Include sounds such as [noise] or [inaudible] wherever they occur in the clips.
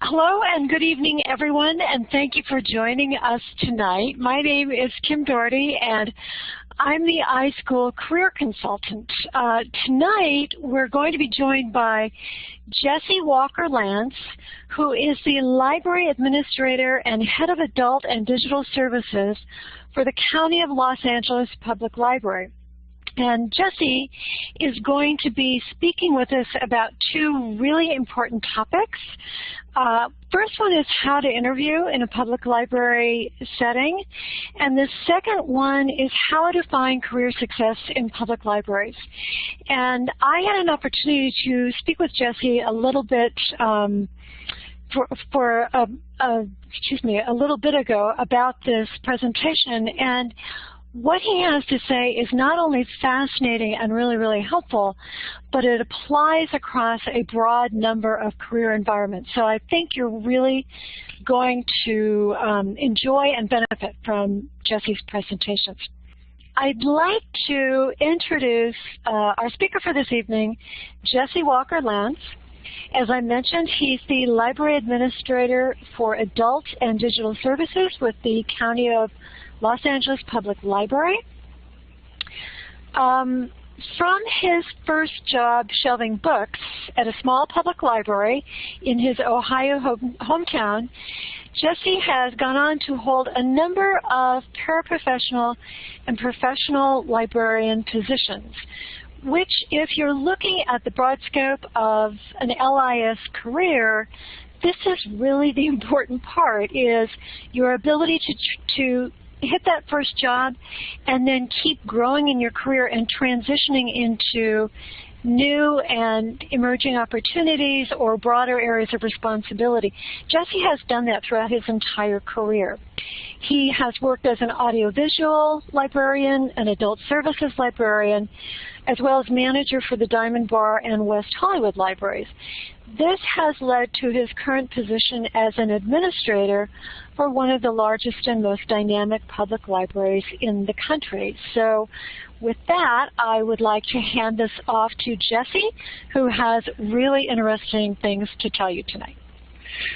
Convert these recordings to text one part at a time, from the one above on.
Hello and good evening everyone and thank you for joining us tonight. My name is Kim Doherty and I'm the iSchool Career Consultant. Uh, tonight we're going to be joined by Jesse Walker Lance who is the Library Administrator and Head of Adult and Digital Services for the County of Los Angeles Public Library. And Jesse is going to be speaking with us about two really important topics. Uh, first one is how to interview in a public library setting. And the second one is how to find career success in public libraries. And I had an opportunity to speak with Jesse a little bit um, for, for a, a, excuse me, a little bit ago about this presentation. And what he has to say is not only fascinating and really, really helpful, but it applies across a broad number of career environments. So I think you're really going to um, enjoy and benefit from Jesse's presentations. I'd like to introduce uh, our speaker for this evening, Jesse Walker Lance. As I mentioned, he's the Library Administrator for Adult and Digital Services with the County of Los Angeles Public Library. Um, from his first job shelving books at a small public library in his Ohio home, hometown, Jesse has gone on to hold a number of paraprofessional and professional librarian positions, which if you're looking at the broad scope of an LIS career, this is really the [laughs] important part, is your ability to, to hit that first job and then keep growing in your career and transitioning into new and emerging opportunities or broader areas of responsibility. Jesse has done that throughout his entire career. He has worked as an audiovisual librarian, an adult services librarian, as well as manager for the Diamond Bar and West Hollywood libraries. This has led to his current position as an administrator for one of the largest and most dynamic public libraries in the country. So with that, I would like to hand this off to Jesse, who has really interesting things to tell you tonight.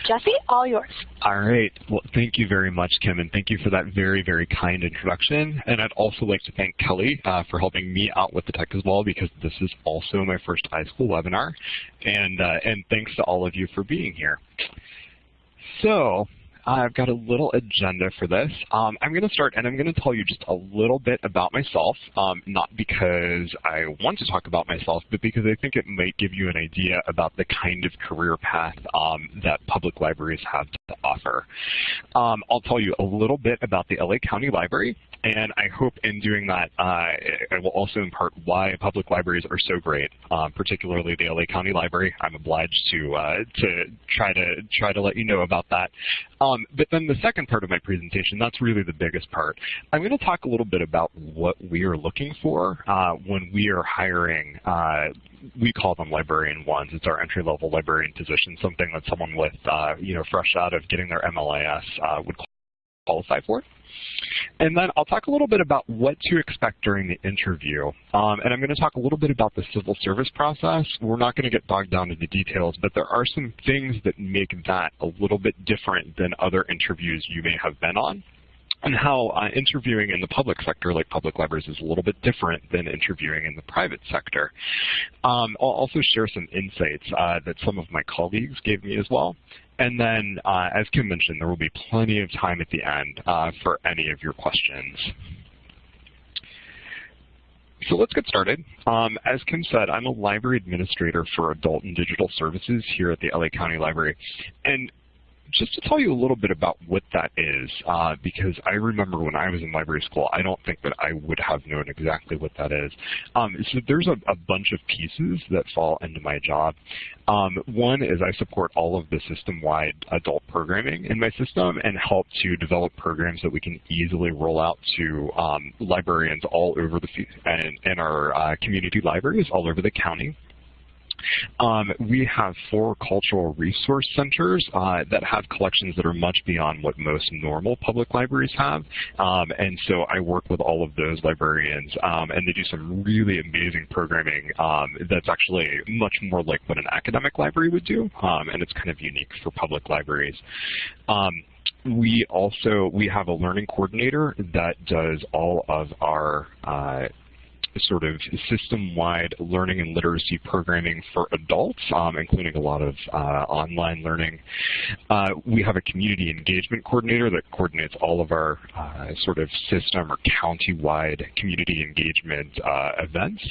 Jesse, all yours. All right. Well, thank you very much, Kim, and thank you for that very, very kind introduction. And I'd also like to thank Kelly uh, for helping me out with the tech as well, because this is also my first iSchool webinar. And, uh, and thanks to all of you for being here. So I've got a little agenda for this. Um, I'm going to start and I'm going to tell you just a little bit about myself, um, not because I want to talk about myself, but because I think it might give you an idea about the kind of career path um, that public libraries have to offer. Um, I'll tell you a little bit about the LA County Library, and I hope in doing that, uh, I will also impart why public libraries are so great, um, particularly the LA County Library. I'm obliged to uh, to try to try to let you know about that. Um, but then the second part of my presentation, that's really the biggest part. I'm going to talk a little bit about what we are looking for uh, when we are hiring. Uh, we call them librarian ones. It's our entry-level librarian position, something that someone with, uh, you know, fresh out of getting their MLIS uh, would qualify for. And then I'll talk a little bit about what to expect during the interview. Um, and I'm going to talk a little bit about the civil service process. We're not going to get bogged down into details, but there are some things that make that a little bit different than other interviews you may have been on and how uh, interviewing in the public sector, like public libraries, is a little bit different than interviewing in the private sector. Um, I'll also share some insights uh, that some of my colleagues gave me as well. And then, uh, as Kim mentioned, there will be plenty of time at the end uh, for any of your questions. So let's get started. Um, as Kim said, I'm a library administrator for adult and digital services here at the LA County Library. And just to tell you a little bit about what that is, uh, because I remember when I was in library school, I don't think that I would have known exactly what that is. Um, so there's a, a, bunch of pieces that fall into my job. Um, one is I support all of the system-wide adult programming in my system and help to develop programs that we can easily roll out to um, librarians all over the and, and our uh, community libraries all over the county. Um, we have four cultural resource centers uh, that have collections that are much beyond what most normal public libraries have. Um, and so I work with all of those librarians, um, and they do some really amazing programming um, that's actually much more like what an academic library would do, um, and it's kind of unique for public libraries. Um, we also we have a learning coordinator that does all of our uh, sort of system-wide learning and literacy programming for adults, um, including a lot of uh, online learning. Uh, we have a community engagement coordinator that coordinates all of our uh, sort of system or county-wide community engagement uh, events.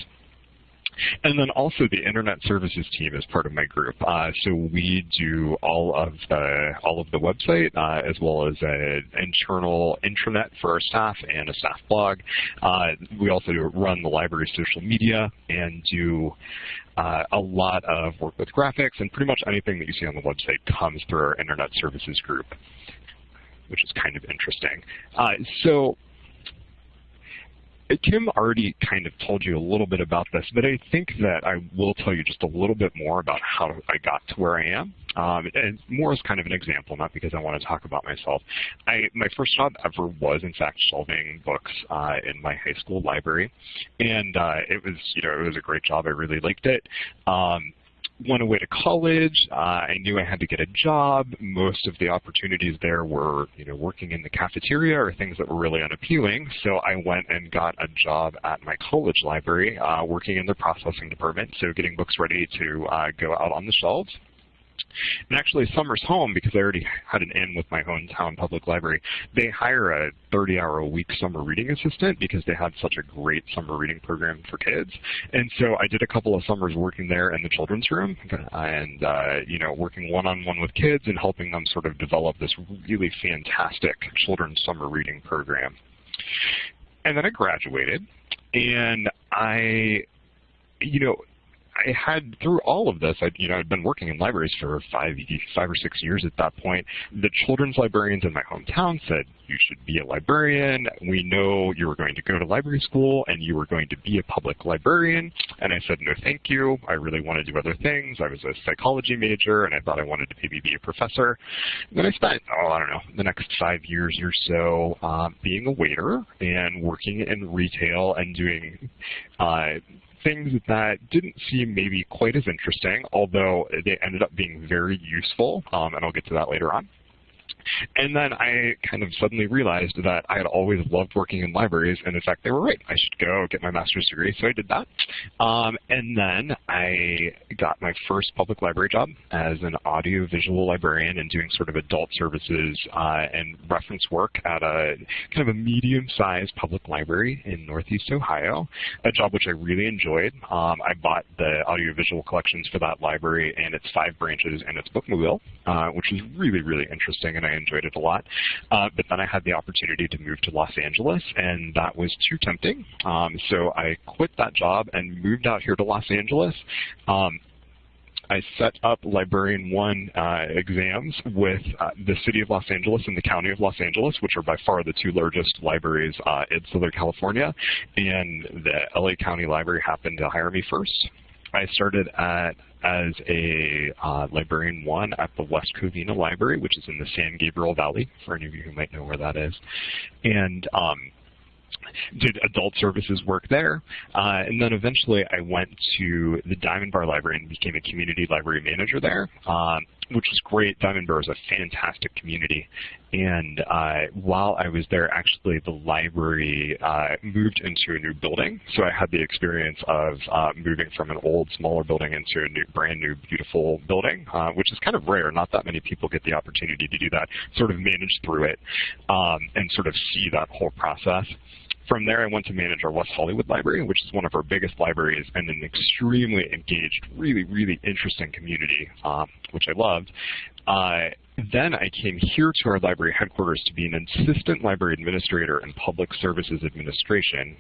And then also the internet services team is part of my group. Uh, so we do all of the all of the website uh, as well as an internal intranet for our staff and a staff blog. Uh, we also run the library social media and do uh, a lot of work with graphics and pretty much anything that you see on the website comes through our internet services group, which is kind of interesting. Uh, so Kim already kind of told you a little bit about this, but I think that I will tell you just a little bit more about how I got to where I am. Um, and more as kind of an example, not because I want to talk about myself. I, my first job ever was, in fact, shelving books uh, in my high school library, and uh, it was, you know, it was a great job. I really liked it. Um, went away to college. Uh, I knew I had to get a job. Most of the opportunities there were, you know, working in the cafeteria or things that were really unappealing. So I went and got a job at my college library, uh, working in the processing department, so getting books ready to uh, go out on the shelves. And actually, Summers Home, because I already had an in with my hometown public library, they hire a 30-hour-a-week summer reading assistant because they had such a great summer reading program for kids. And so I did a couple of summers working there in the children's room and, uh, you know, working one-on-one -on -one with kids and helping them sort of develop this really fantastic children's summer reading program. And then I graduated, and I, you know, I had through all of this, I you know I'd been working in libraries for five five or six years at that point. The children's librarians in my hometown said you should be a librarian. We know you were going to go to library school and you were going to be a public librarian. And I said no, thank you. I really want to do other things. I was a psychology major and I thought I wanted to maybe be a professor. And then I spent oh I don't know the next five years or so uh, being a waiter and working in retail and doing. Uh, things that didn't seem maybe quite as interesting, although they ended up being very useful, um, and I'll get to that later on. And then I kind of suddenly realized that I had always loved working in libraries, and in fact, they were right. I should go get my master's degree, so I did that. Um, and then I got my first public library job as an audiovisual librarian and doing sort of adult services uh, and reference work at a kind of a medium-sized public library in Northeast Ohio, a job which I really enjoyed. Um, I bought the audiovisual collections for that library and its five branches and its bookmobile, uh, which was really, really interesting, and I enjoyed it a lot. Uh, but then I had the opportunity to move to Los Angeles, and that was too tempting. Um, so I quit that job and moved out here to Los Angeles. Um, I set up Librarian 1 uh, exams with uh, the City of Los Angeles and the County of Los Angeles, which are by far the two largest libraries uh, in Southern California. And the LA County Library happened to hire me first. I started at as a uh, librarian one at the West Covina Library, which is in the San Gabriel Valley, for any of you who might know where that is. And um, did adult services work there. Uh, and then eventually I went to the Diamond Bar Library and became a community library manager there. Um, which was great. Diamond Bar is a fantastic community. And uh, while I was there, actually the library uh, moved into a new building. So I had the experience of uh, moving from an old, smaller building into a new, brand new, beautiful building, uh, which is kind of rare. Not that many people get the opportunity to do that, sort of manage through it um, and sort of see that whole process. From there, I went to manage our West Hollywood Library, which is one of our biggest libraries and an extremely engaged, really, really interesting community, um, which I loved. Uh, then I came here to our library headquarters to be an assistant library administrator in public services administration,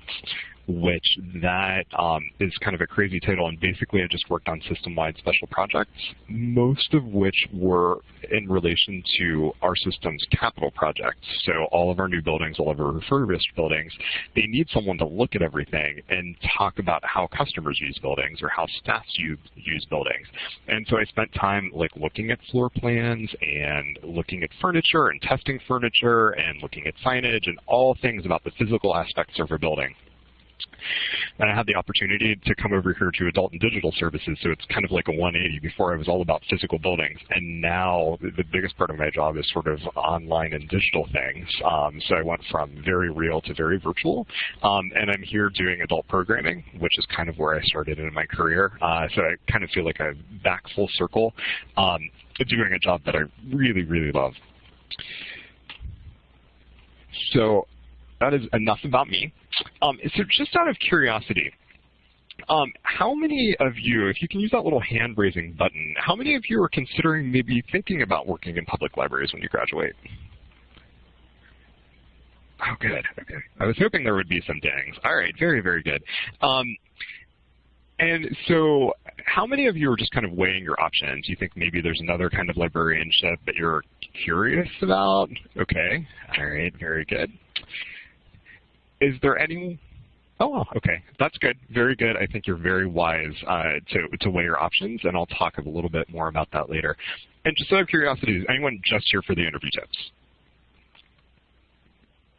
which that um, is kind of a crazy title, and basically I just worked on system-wide special projects, most of which were in relation to our system's capital projects. So all of our new buildings, all of our refurbished buildings, they need someone to look at everything and talk about how customers use buildings or how staff use, use buildings. And so I spent time like looking at floor plans and looking at furniture and testing furniture and looking at signage and all things about the physical aspects of a building. And I had the opportunity to come over here to adult and digital services, so it's kind of like a 180. Before I was all about physical buildings, and now the biggest part of my job is sort of online and digital things. Um, so I went from very real to very virtual, um, and I'm here doing adult programming, which is kind of where I started in my career. Uh, so I kind of feel like I'm back full circle, um, doing a job that I really, really love. So that is enough about me. Um, so just out of curiosity, um, how many of you, if you can use that little hand raising button, how many of you are considering maybe thinking about working in public libraries when you graduate? Oh, good. Okay. I was hoping there would be some dings. All right, very, very good. Um, and so how many of you are just kind of weighing your options? You think maybe there's another kind of librarianship that you're curious about? Okay. All right, very good. Is there any Oh, okay. That's good. Very good. I think you're very wise uh, to, to weigh your options, and I'll talk a little bit more about that later. And just out of curiosity, is anyone just here for the interview tips?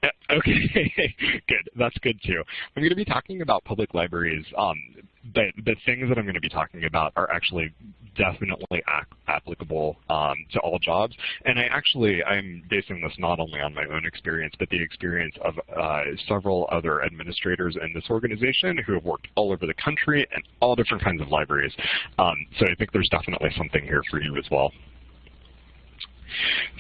[laughs] Okay, [laughs] good. That's good too. I'm going to be talking about public libraries um, the, the things that I'm going to be talking about are actually definitely applicable um, to all jobs. And I actually, I'm basing this not only on my own experience, but the experience of uh, several other administrators in this organization who have worked all over the country and all different kinds of libraries. Um, so I think there's definitely something here for you as well.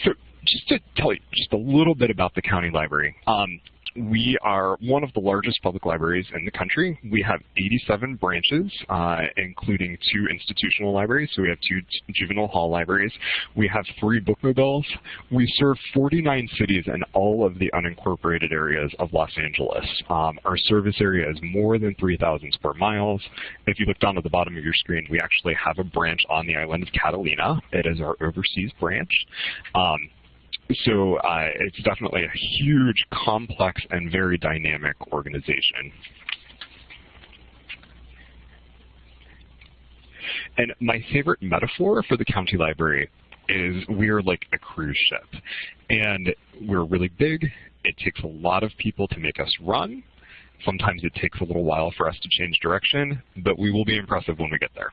So just to tell you just a little bit about the county library. Um, we are one of the largest public libraries in the country. We have 87 branches, uh, including two institutional libraries. So we have two juvenile hall libraries. We have three bookmobiles. We serve 49 cities and all of the unincorporated areas of Los Angeles. Um, our service area is more than 3,000 square miles. If you look down at the bottom of your screen, we actually have a branch on the island of Catalina. It is our overseas branch. Um, so uh, it's definitely a huge, complex, and very dynamic organization. And my favorite metaphor for the county library is we're like a cruise ship. And we're really big. It takes a lot of people to make us run. Sometimes it takes a little while for us to change direction, but we will be impressive when we get there.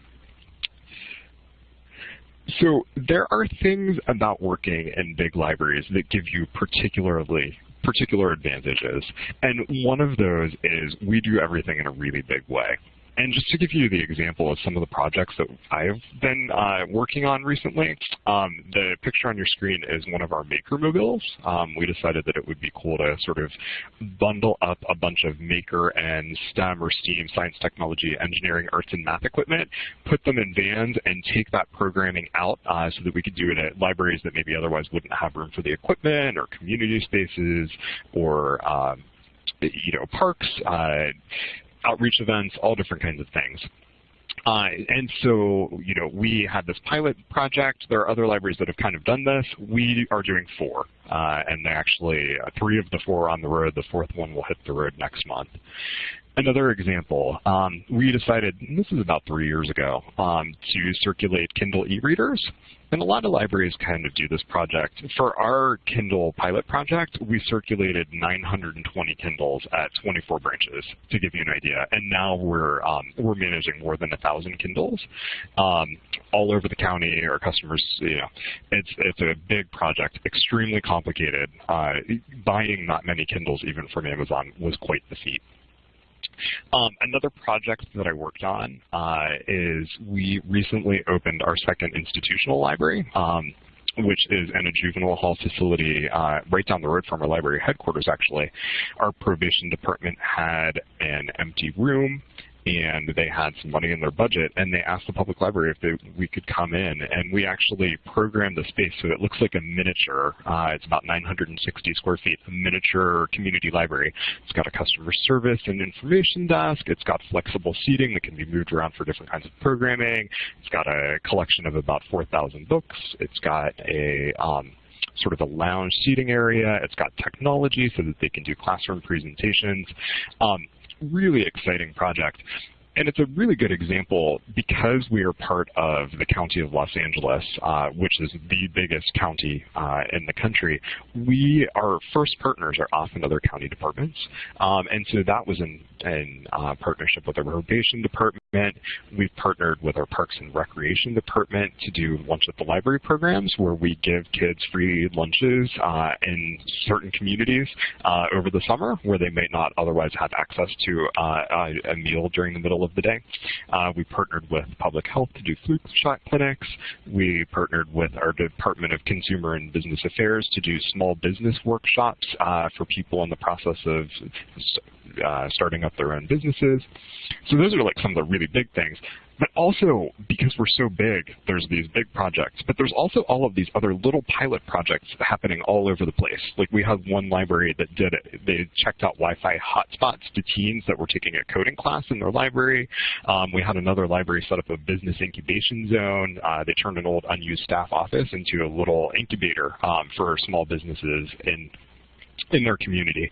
So there are things about working in big libraries that give you particularly particular advantages. And one of those is we do everything in a really big way. And just to give you the example of some of the projects that I've been uh, working on recently, um, the picture on your screen is one of our maker mobiles. Um, we decided that it would be cool to sort of bundle up a bunch of maker and STEM or STEAM, science, technology, engineering, arts, and math equipment, put them in vans, and take that programming out uh, so that we could do it at libraries that maybe otherwise wouldn't have room for the equipment or community spaces or um, you know, parks, uh, outreach events, all different kinds of things. Uh, and so, you know, we had this pilot project. There are other libraries that have kind of done this. We are doing four, uh, and actually uh, three of the four are on the road. The fourth one will hit the road next month. Another example, um, we decided, this is about three years ago, um, to circulate Kindle e-readers. And a lot of libraries kind of do this project. For our Kindle pilot project, we circulated 920 Kindles at 24 branches, to give you an idea. And now we're um, we're managing more than 1,000 Kindles um, all over the county. Our customers, you know, it's it's a big project, extremely complicated. Uh, buying not many Kindles, even from Amazon, was quite the feat. Um, another project that I worked on uh, is we recently opened our second institutional library. Um, which is in a juvenile hall facility uh, right down the road from our library headquarters, actually. Our probation department had an empty room and they had some money in their budget, and they asked the public library if they, we could come in, and we actually programmed the space so it looks like a miniature. Uh, it's about 960 square feet, a miniature community library. It's got a customer service and information desk. It's got flexible seating that can be moved around for different kinds of programming. It's got a collection of about 4,000 books. It's got a um, sort of a lounge seating area. It's got technology so that they can do classroom presentations. Um, really exciting project. And it's a really good example because we are part of the County of Los Angeles, uh, which is the biggest county uh, in the country. We, our first partners are often other county departments. Um, and so that was in, in uh, partnership with our probation department. We've partnered with our Parks and Recreation department to do lunch at the library programs where we give kids free lunches uh, in certain communities uh, over the summer where they might not otherwise have access to uh, a meal during the middle of of the day. Uh, we partnered with Public Health to do flu shot clinics. We partnered with our Department of Consumer and Business Affairs to do small business workshops uh, for people in the process of uh, starting up their own businesses. So those are like some of the really big things. But also, because we're so big, there's these big projects. But there's also all of these other little pilot projects happening all over the place. Like we have one library that did it. They checked out Wi-Fi hotspots to teens that were taking a coding class in their library. Um, we had another library set up a business incubation zone. Uh, they turned an old unused staff office into a little incubator um, for small businesses in in their community.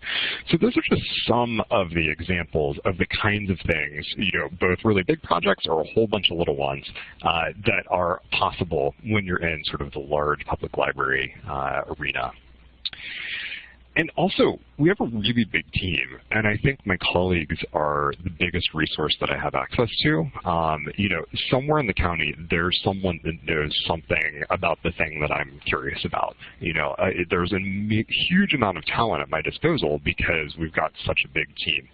So those are just some of the examples of the kinds of things, you know, both really big projects or a whole bunch of little ones uh, that are possible when you're in sort of the large public library uh, arena. And also, we have a really big team, and I think my colleagues are the biggest resource that I have access to. Um, you know, somewhere in the county, there's someone that knows something about the thing that I'm curious about. You know, uh, there's a huge amount of talent at my disposal because we've got such a big team.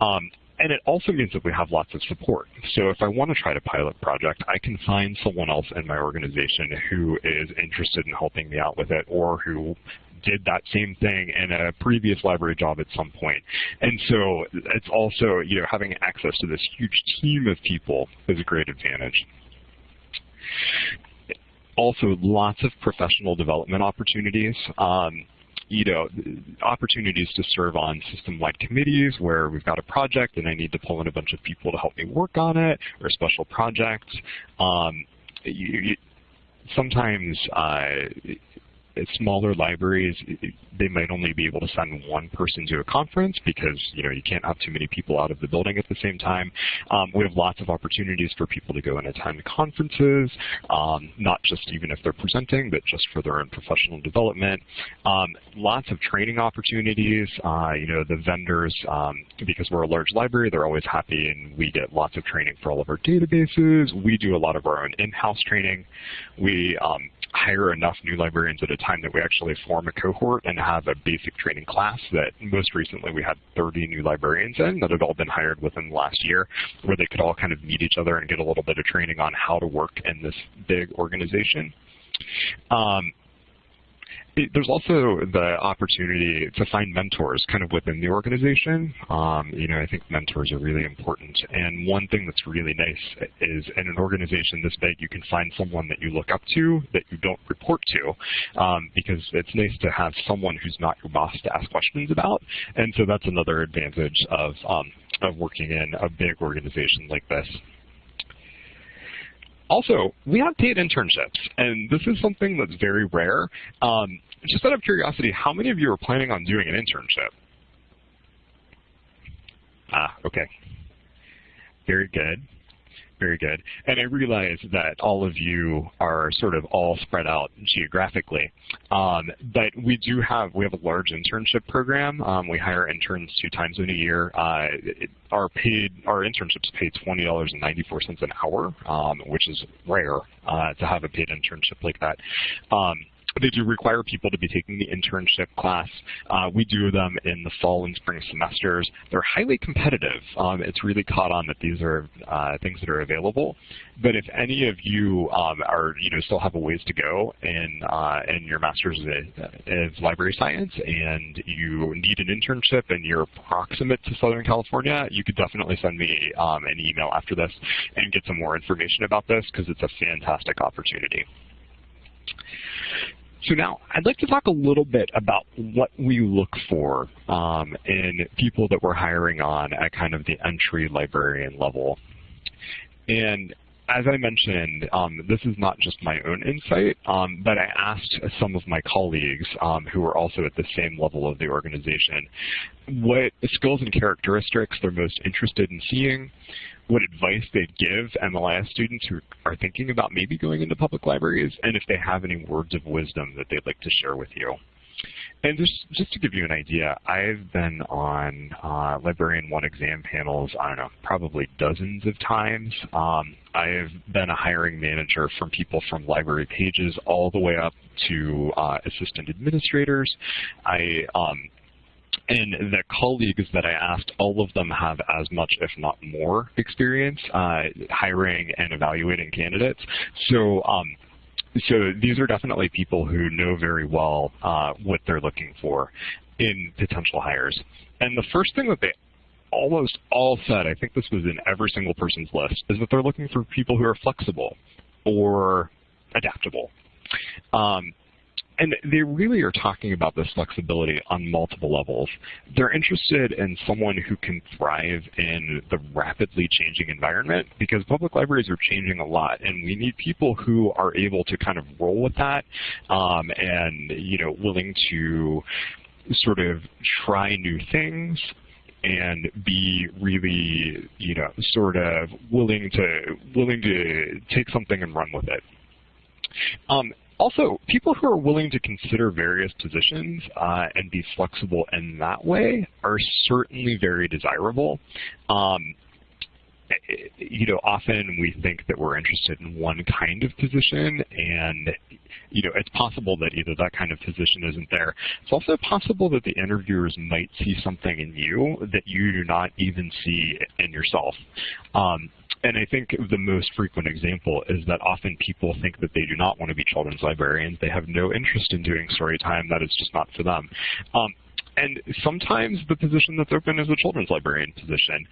Um, and it also means that we have lots of support. So if I want to try to pilot project, I can find someone else in my organization who is interested in helping me out with it or who did that same thing in a previous library job at some point. And so it's also, you know, having access to this huge team of people is a great advantage. Also, lots of professional development opportunities. Um, you know, opportunities to serve on system-wide committees where we've got a project and I need to pull in a bunch of people to help me work on it, or a special project. Um, you, you, sometimes uh, smaller libraries, they might only be able to send one person to a conference because you know you can't have too many people out of the building at the same time. Um, we have lots of opportunities for people to go and attend conferences, um, not just even if they're presenting, but just for their own professional development. Um, lots of training opportunities. Uh, you know, the vendors, um, because we're a large library, they're always happy and we get lots of training for all of our databases. We do a lot of our own in-house training. We um, hire enough new librarians at a time that we actually form a cohort and have a basic training class that most recently we had 30 new librarians in that had all been hired within the last year where they could all kind of meet each other and get a little bit of training on how to work in this big organization. Um, there's also the opportunity to find mentors kind of within the organization. Um, you know, I think mentors are really important. And one thing that's really nice is in an organization this big, you can find someone that you look up to that you don't report to um, because it's nice to have someone who's not your boss to ask questions about. And so that's another advantage of, um, of working in a big organization like this. Also, we have paid internships, and this is something that's very rare. Um, just out of curiosity, how many of you are planning on doing an internship? Ah, okay. Very good. Very good. And I realize that all of you are sort of all spread out geographically. Um, but we do have, we have a large internship program. Um, we hire interns two times in a year. Uh, it, our paid, our internships pay $20.94 an hour, um, which is rare uh, to have a paid internship like that. Um, they do require people to be taking the internship class. Uh, we do them in the fall and spring semesters. They're highly competitive. Um, it's really caught on that these are uh, things that are available. But if any of you um, are, you know, still have a ways to go in uh, in your master's of library science, and you need an internship, and you're proximate to Southern California, you could definitely send me um, an email after this and get some more information about this because it's a fantastic opportunity. So now I'd like to talk a little bit about what we look for um, in people that we're hiring on at kind of the entry librarian level. And as I mentioned, um, this is not just my own insight, um, but I asked some of my colleagues um, who are also at the same level of the organization what skills and characteristics they're most interested in seeing, what advice they'd give MLIS students who are thinking about maybe going into public libraries, and if they have any words of wisdom that they'd like to share with you. And just, just to give you an idea, I've been on uh, Librarian 1 exam panels, I don't know, probably dozens of times. Um, I've been a hiring manager from people from library pages all the way up to uh, assistant administrators. I um, and the colleagues that I asked, all of them have as much, if not more, experience uh, hiring and evaluating candidates. So um, so these are definitely people who know very well uh, what they're looking for in potential hires. And the first thing that they almost all said, I think this was in every single person's list, is that they're looking for people who are flexible or adaptable. Um, and they really are talking about this flexibility on multiple levels. They're interested in someone who can thrive in the rapidly changing environment because public libraries are changing a lot and we need people who are able to kind of roll with that um, and you know willing to sort of try new things and be really, you know, sort of willing to willing to take something and run with it. Um, also, people who are willing to consider various positions uh, and be flexible in that way are certainly very desirable. Um, you know, often we think that we're interested in one kind of position and, you know, it's possible that either that kind of position isn't there. It's also possible that the interviewers might see something in you that you do not even see in yourself. Um, and I think the most frequent example is that often people think that they do not want to be children's librarians. They have no interest in doing story time. That is just not for them. Um, and sometimes the position that's open is a children's librarian position.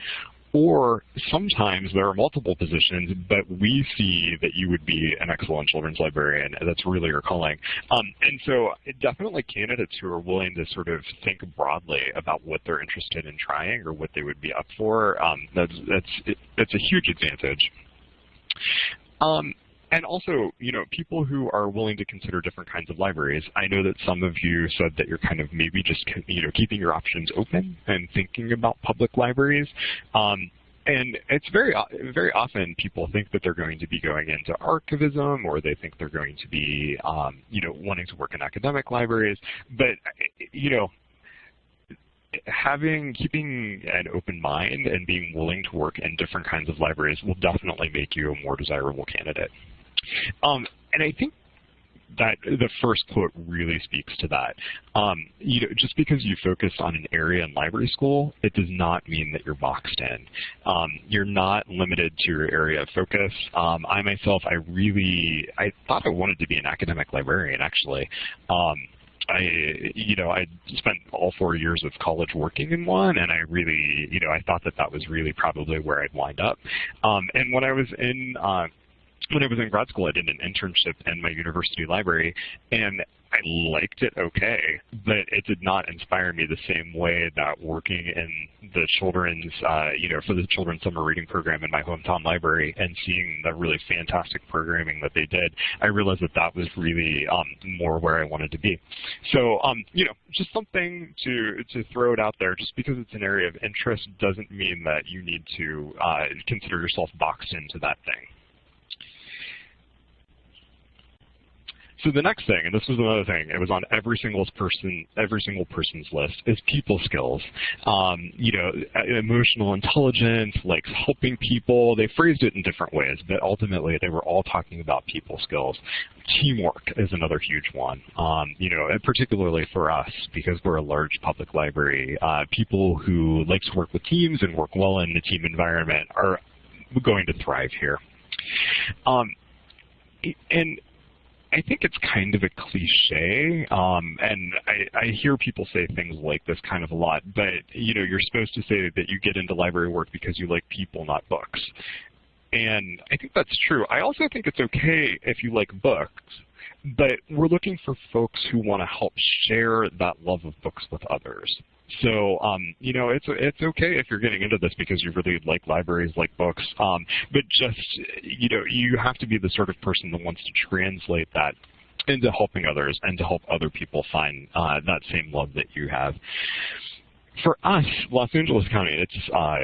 Or sometimes there are multiple positions, but we see that you would be an excellent children's librarian. That's really your calling. Um, and so definitely candidates who are willing to sort of think broadly about what they're interested in trying or what they would be up for, um, that's, that's, that's a huge advantage. Um, and also, you know, people who are willing to consider different kinds of libraries. I know that some of you said that you're kind of maybe just, you know, keeping your options open and thinking about public libraries. Um, and it's very very often people think that they're going to be going into archivism or they think they're going to be um, you know wanting to work in academic libraries but you know having keeping an open mind and being willing to work in different kinds of libraries will definitely make you a more desirable candidate um, and I think that the first quote really speaks to that. Um, you know, just because you focus on an area in library school, it does not mean that you're boxed in. Um, you're not limited to your area of focus. Um, I myself, I really, I thought I wanted to be an academic librarian actually. Um, I, you know, I spent all four years of college working in one, and I really, you know, I thought that that was really probably where I'd wind up. Um, and when I was in uh, when I was in grad school, I did an internship in my university library, and I liked it okay, but it did not inspire me the same way that working in the children's, uh, you know, for the children's summer reading program in my hometown library and seeing the really fantastic programming that they did, I realized that that was really um, more where I wanted to be. So, um, you know, just something to to throw it out there. Just because it's an area of interest doesn't mean that you need to uh, consider yourself boxed into that thing. So the next thing, and this was another thing, it was on every single person, every single person's list, is people skills. Um, you know, emotional intelligence, like helping people. They phrased it in different ways, but ultimately they were all talking about people skills. Teamwork is another huge one. Um, you know, particularly for us because we're a large public library. Uh, people who like to work with teams and work well in the team environment are going to thrive here. Um, and I think it's kind of a cliche, um, and I, I hear people say things like this kind of a lot, but you know, you're supposed to say that you get into library work because you like people, not books. And I think that's true. I also think it's okay if you like books, but we're looking for folks who want to help share that love of books with others. So, um, you know, it's it's okay if you're getting into this because you really like libraries, like books, um, but just, you know, you have to be the sort of person that wants to translate that into helping others and to help other people find uh, that same love that you have. For us, Los Angeles County, it's uh,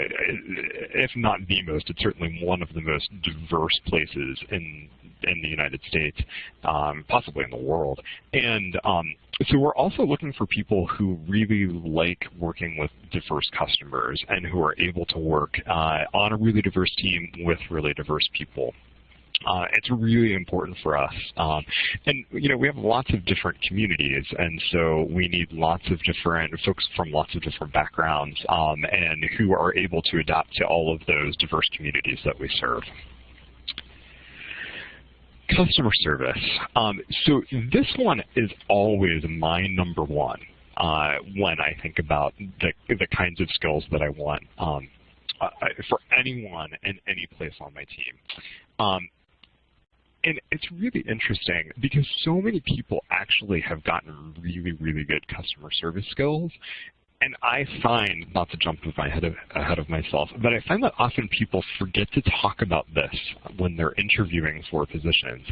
if not the most, it's certainly one of the most diverse places in in the United States, um, possibly in the world. And um, so we're also looking for people who really like working with diverse customers and who are able to work uh, on a really diverse team with really diverse people. Uh, it's really important for us. Um, and, you know, we have lots of different communities, and so we need lots of different folks from lots of different backgrounds um, and who are able to adapt to all of those diverse communities that we serve. Customer service. Um, so this one is always my number one uh, when I think about the, the kinds of skills that I want um, uh, for anyone in any place on my team. Um, and it's really interesting because so many people actually have gotten really, really good customer service skills. And I find, not to jump ahead of, ahead of myself, but I find that often people forget to talk about this when they're interviewing for positions.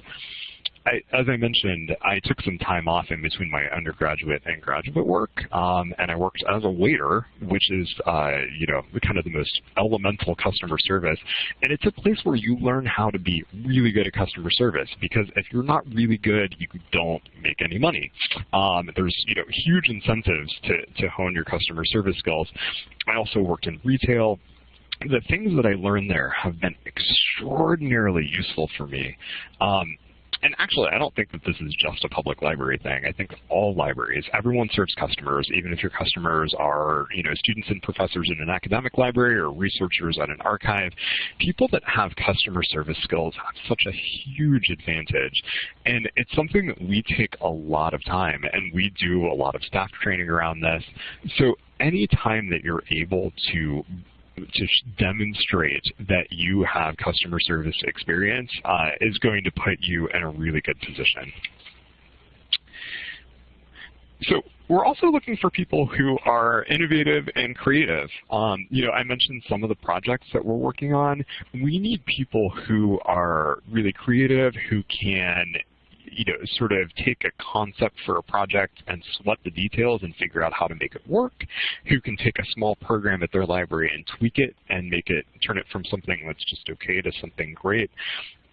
I, as I mentioned, I took some time off in between my undergraduate and graduate work, um, and I worked as a waiter, which is, uh, you know, kind of the most elemental customer service. And it's a place where you learn how to be really good at customer service, because if you're not really good, you don't make any money. Um, there's, you know, huge incentives to, to hone your customer service skills. I also worked in retail, the things that I learned there have been extraordinarily useful for me. Um, and actually, I don't think that this is just a public library thing. I think all libraries, everyone serves customers, even if your customers are, you know, students and professors in an academic library or researchers at an archive. People that have customer service skills have such a huge advantage. And it's something that we take a lot of time, and we do a lot of staff training around this. So any time that you're able to to demonstrate that you have customer service experience uh, is going to put you in a really good position. So we're also looking for people who are innovative and creative. Um, you know, I mentioned some of the projects that we're working on. We need people who are really creative, who can you know, sort of take a concept for a project and sweat the details and figure out how to make it work, who can take a small program at their library and tweak it and make it, turn it from something that's just okay to something great,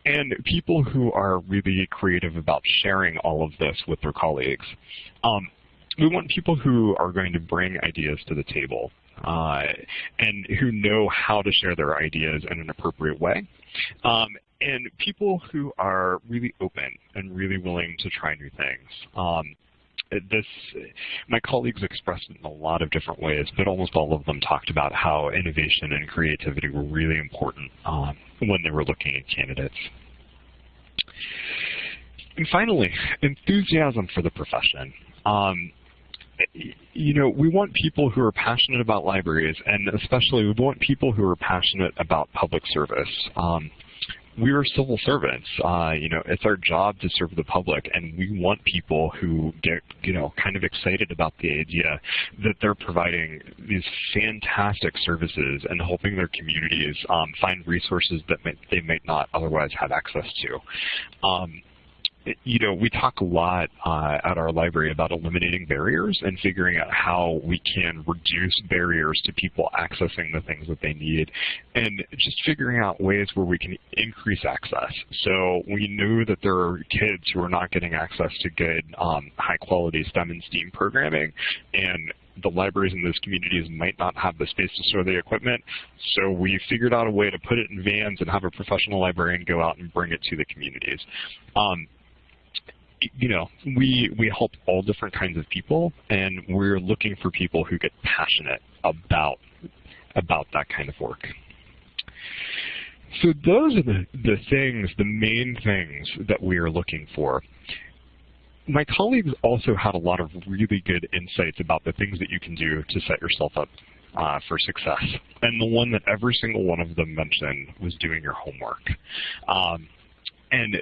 and people who are really creative about sharing all of this with their colleagues. Um, we want people who are going to bring ideas to the table uh, and who know how to share their ideas in an appropriate way. Um, and people who are really open and really willing to try new things. Um, this, my colleagues expressed it in a lot of different ways, but almost all of them talked about how innovation and creativity were really important um, when they were looking at candidates. And finally, enthusiasm for the profession. Um, you know, we want people who are passionate about libraries, and especially we want people who are passionate about public service. Um, we are civil servants. Uh, you know, it's our job to serve the public, and we want people who get, you know, kind of excited about the idea that they're providing these fantastic services and helping their communities um, find resources that may, they might not otherwise have access to. Um, you know, we talk a lot uh, at our library about eliminating barriers and figuring out how we can reduce barriers to people accessing the things that they need and just figuring out ways where we can increase access. So we know that there are kids who are not getting access to good um, high quality STEM and STEAM programming and the libraries in those communities might not have the space to store the equipment. So we figured out a way to put it in vans and have a professional librarian go out and bring it to the communities. Um, you know, we we help all different kinds of people, and we're looking for people who get passionate about about that kind of work. So those are the, the things, the main things that we are looking for my colleagues also had a lot of really good insights about the things that you can do to set yourself up uh, for success. And the one that every single one of them mentioned was doing your homework. Um, and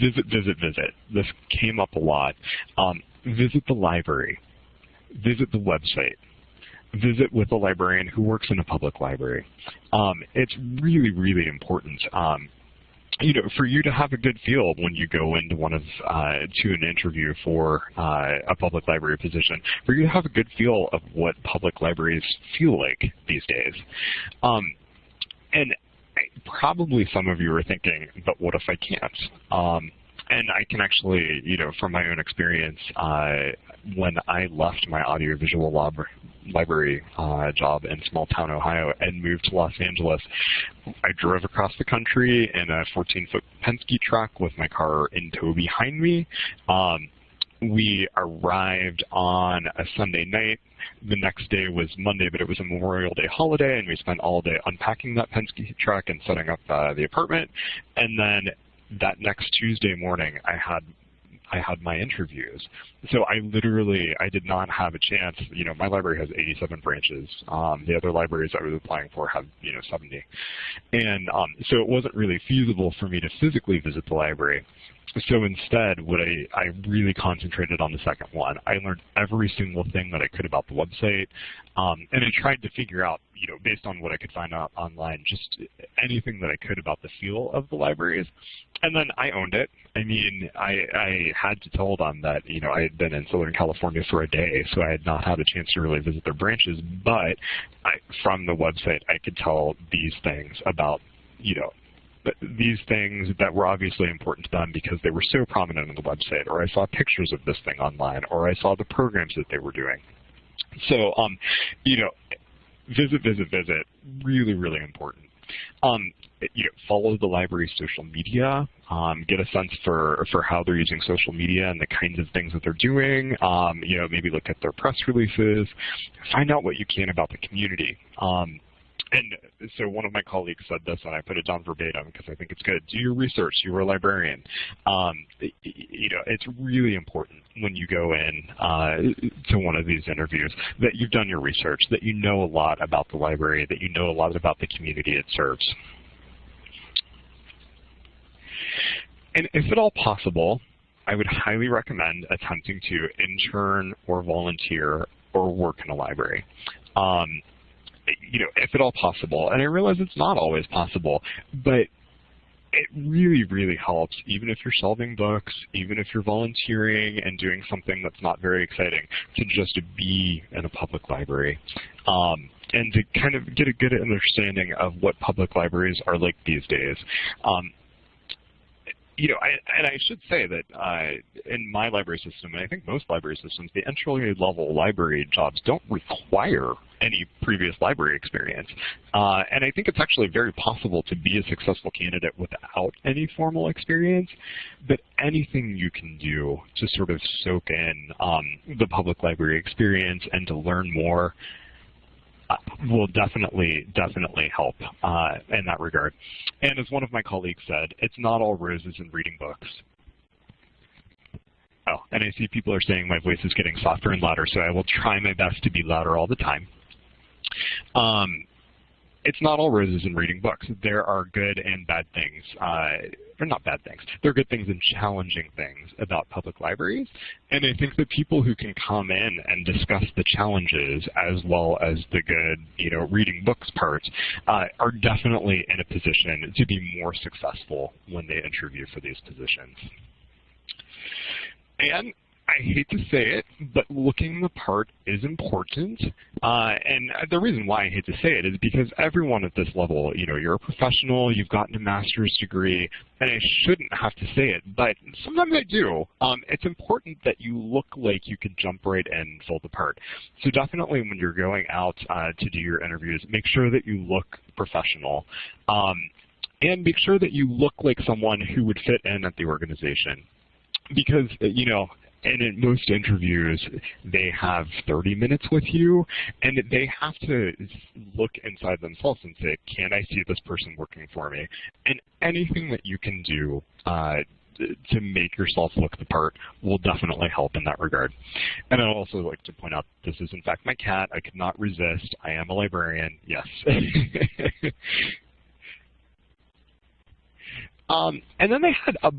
visit, visit, visit. This came up a lot. Um, visit the library. Visit the website. Visit with a librarian who works in a public library. Um, it's really, really important. Um, you know, for you to have a good feel when you go into one of uh, to an interview for uh, a public library position, for you to have a good feel of what public libraries feel like these days. Um, and probably some of you are thinking, but what if I can't? Um, and I can actually, you know, from my own experience, uh, when I left my audiovisual lab library uh, job in small town Ohio and moved to Los Angeles, I drove across the country in a 14-foot Penske truck with my car in tow behind me. Um, we arrived on a Sunday night. The next day was Monday, but it was a Memorial Day holiday, and we spent all day unpacking that Penske truck and setting up uh, the apartment. And then that next Tuesday morning, I had I had my interviews. So I literally, I did not have a chance. You know, my library has 87 branches. Um, the other libraries I was applying for have, you know, 70. And um, so it wasn't really feasible for me to physically visit the library. So instead, what I, I really concentrated on the second one. I learned every single thing that I could about the website, um, and I tried to figure out, you know, based on what I could find out online, just anything that I could about the feel of the libraries. And then I owned it. I mean, I, I had to tell them that, you know, I had been in Southern California for a day, so I had not had a chance to really visit their branches, but I, from the website, I could tell these things about you know, these things that were obviously important to them because they were so prominent on the website, or I saw pictures of this thing online, or I saw the programs that they were doing. So, um, you know, visit, visit, visit, really, really important. Um, you know, follow the library's social media, um, get a sense for, for how they're using social media and the kinds of things that they're doing, um, you know, maybe look at their press releases, find out what you can about the community. Um, and so one of my colleagues said this, and I put it down verbatim because I think it's good. Do your research. You're a librarian. Um, you know, it's really important when you go in uh, to one of these interviews that you've done your research, that you know a lot about the library, that you know a lot about the community it serves. And if at all possible, I would highly recommend attempting to intern or volunteer or work in a library. Um, you know, if at all possible. And I realize it's not always possible, but it really, really helps, even if you're solving books, even if you're volunteering and doing something that's not very exciting, to just be in a public library. Um, and to kind of get a good understanding of what public libraries are like these days. Um, you know, I, and I should say that uh, in my library system, and I think most library systems, the entry-level library jobs don't require any previous library experience. Uh, and I think it's actually very possible to be a successful candidate without any formal experience, but anything you can do to sort of soak in um, the public library experience and to learn more will definitely, definitely help uh, in that regard. And as one of my colleagues said, it's not all roses in reading books. Oh, and I see people are saying my voice is getting softer and louder, so I will try my best to be louder all the time. Um, it's not all roses in reading books. There are good and bad things, uh, or not bad things. They're good things and challenging things about public libraries. And I think that people who can come in and discuss the challenges as well as the good, you know, reading books parts uh, are definitely in a position to be more successful when they interview for these positions. And I hate to say it, but looking the part is important. Uh, and the reason why I hate to say it is because everyone at this level, you know, you're a professional, you've gotten a master's degree, and I shouldn't have to say it, but sometimes I do. Um, it's important that you look like you can jump right in and fill the part. So definitely when you're going out uh, to do your interviews, make sure that you look professional. Um, and make sure that you look like someone who would fit in at the organization because you know and in most interviews, they have 30 minutes with you, and they have to look inside themselves and say, can I see this person working for me? And anything that you can do uh, to make yourself look the part will definitely help in that regard. And I'd also like to point out this is in fact my cat. I could not resist. I am a librarian. Yes. [laughs] um, and then they had a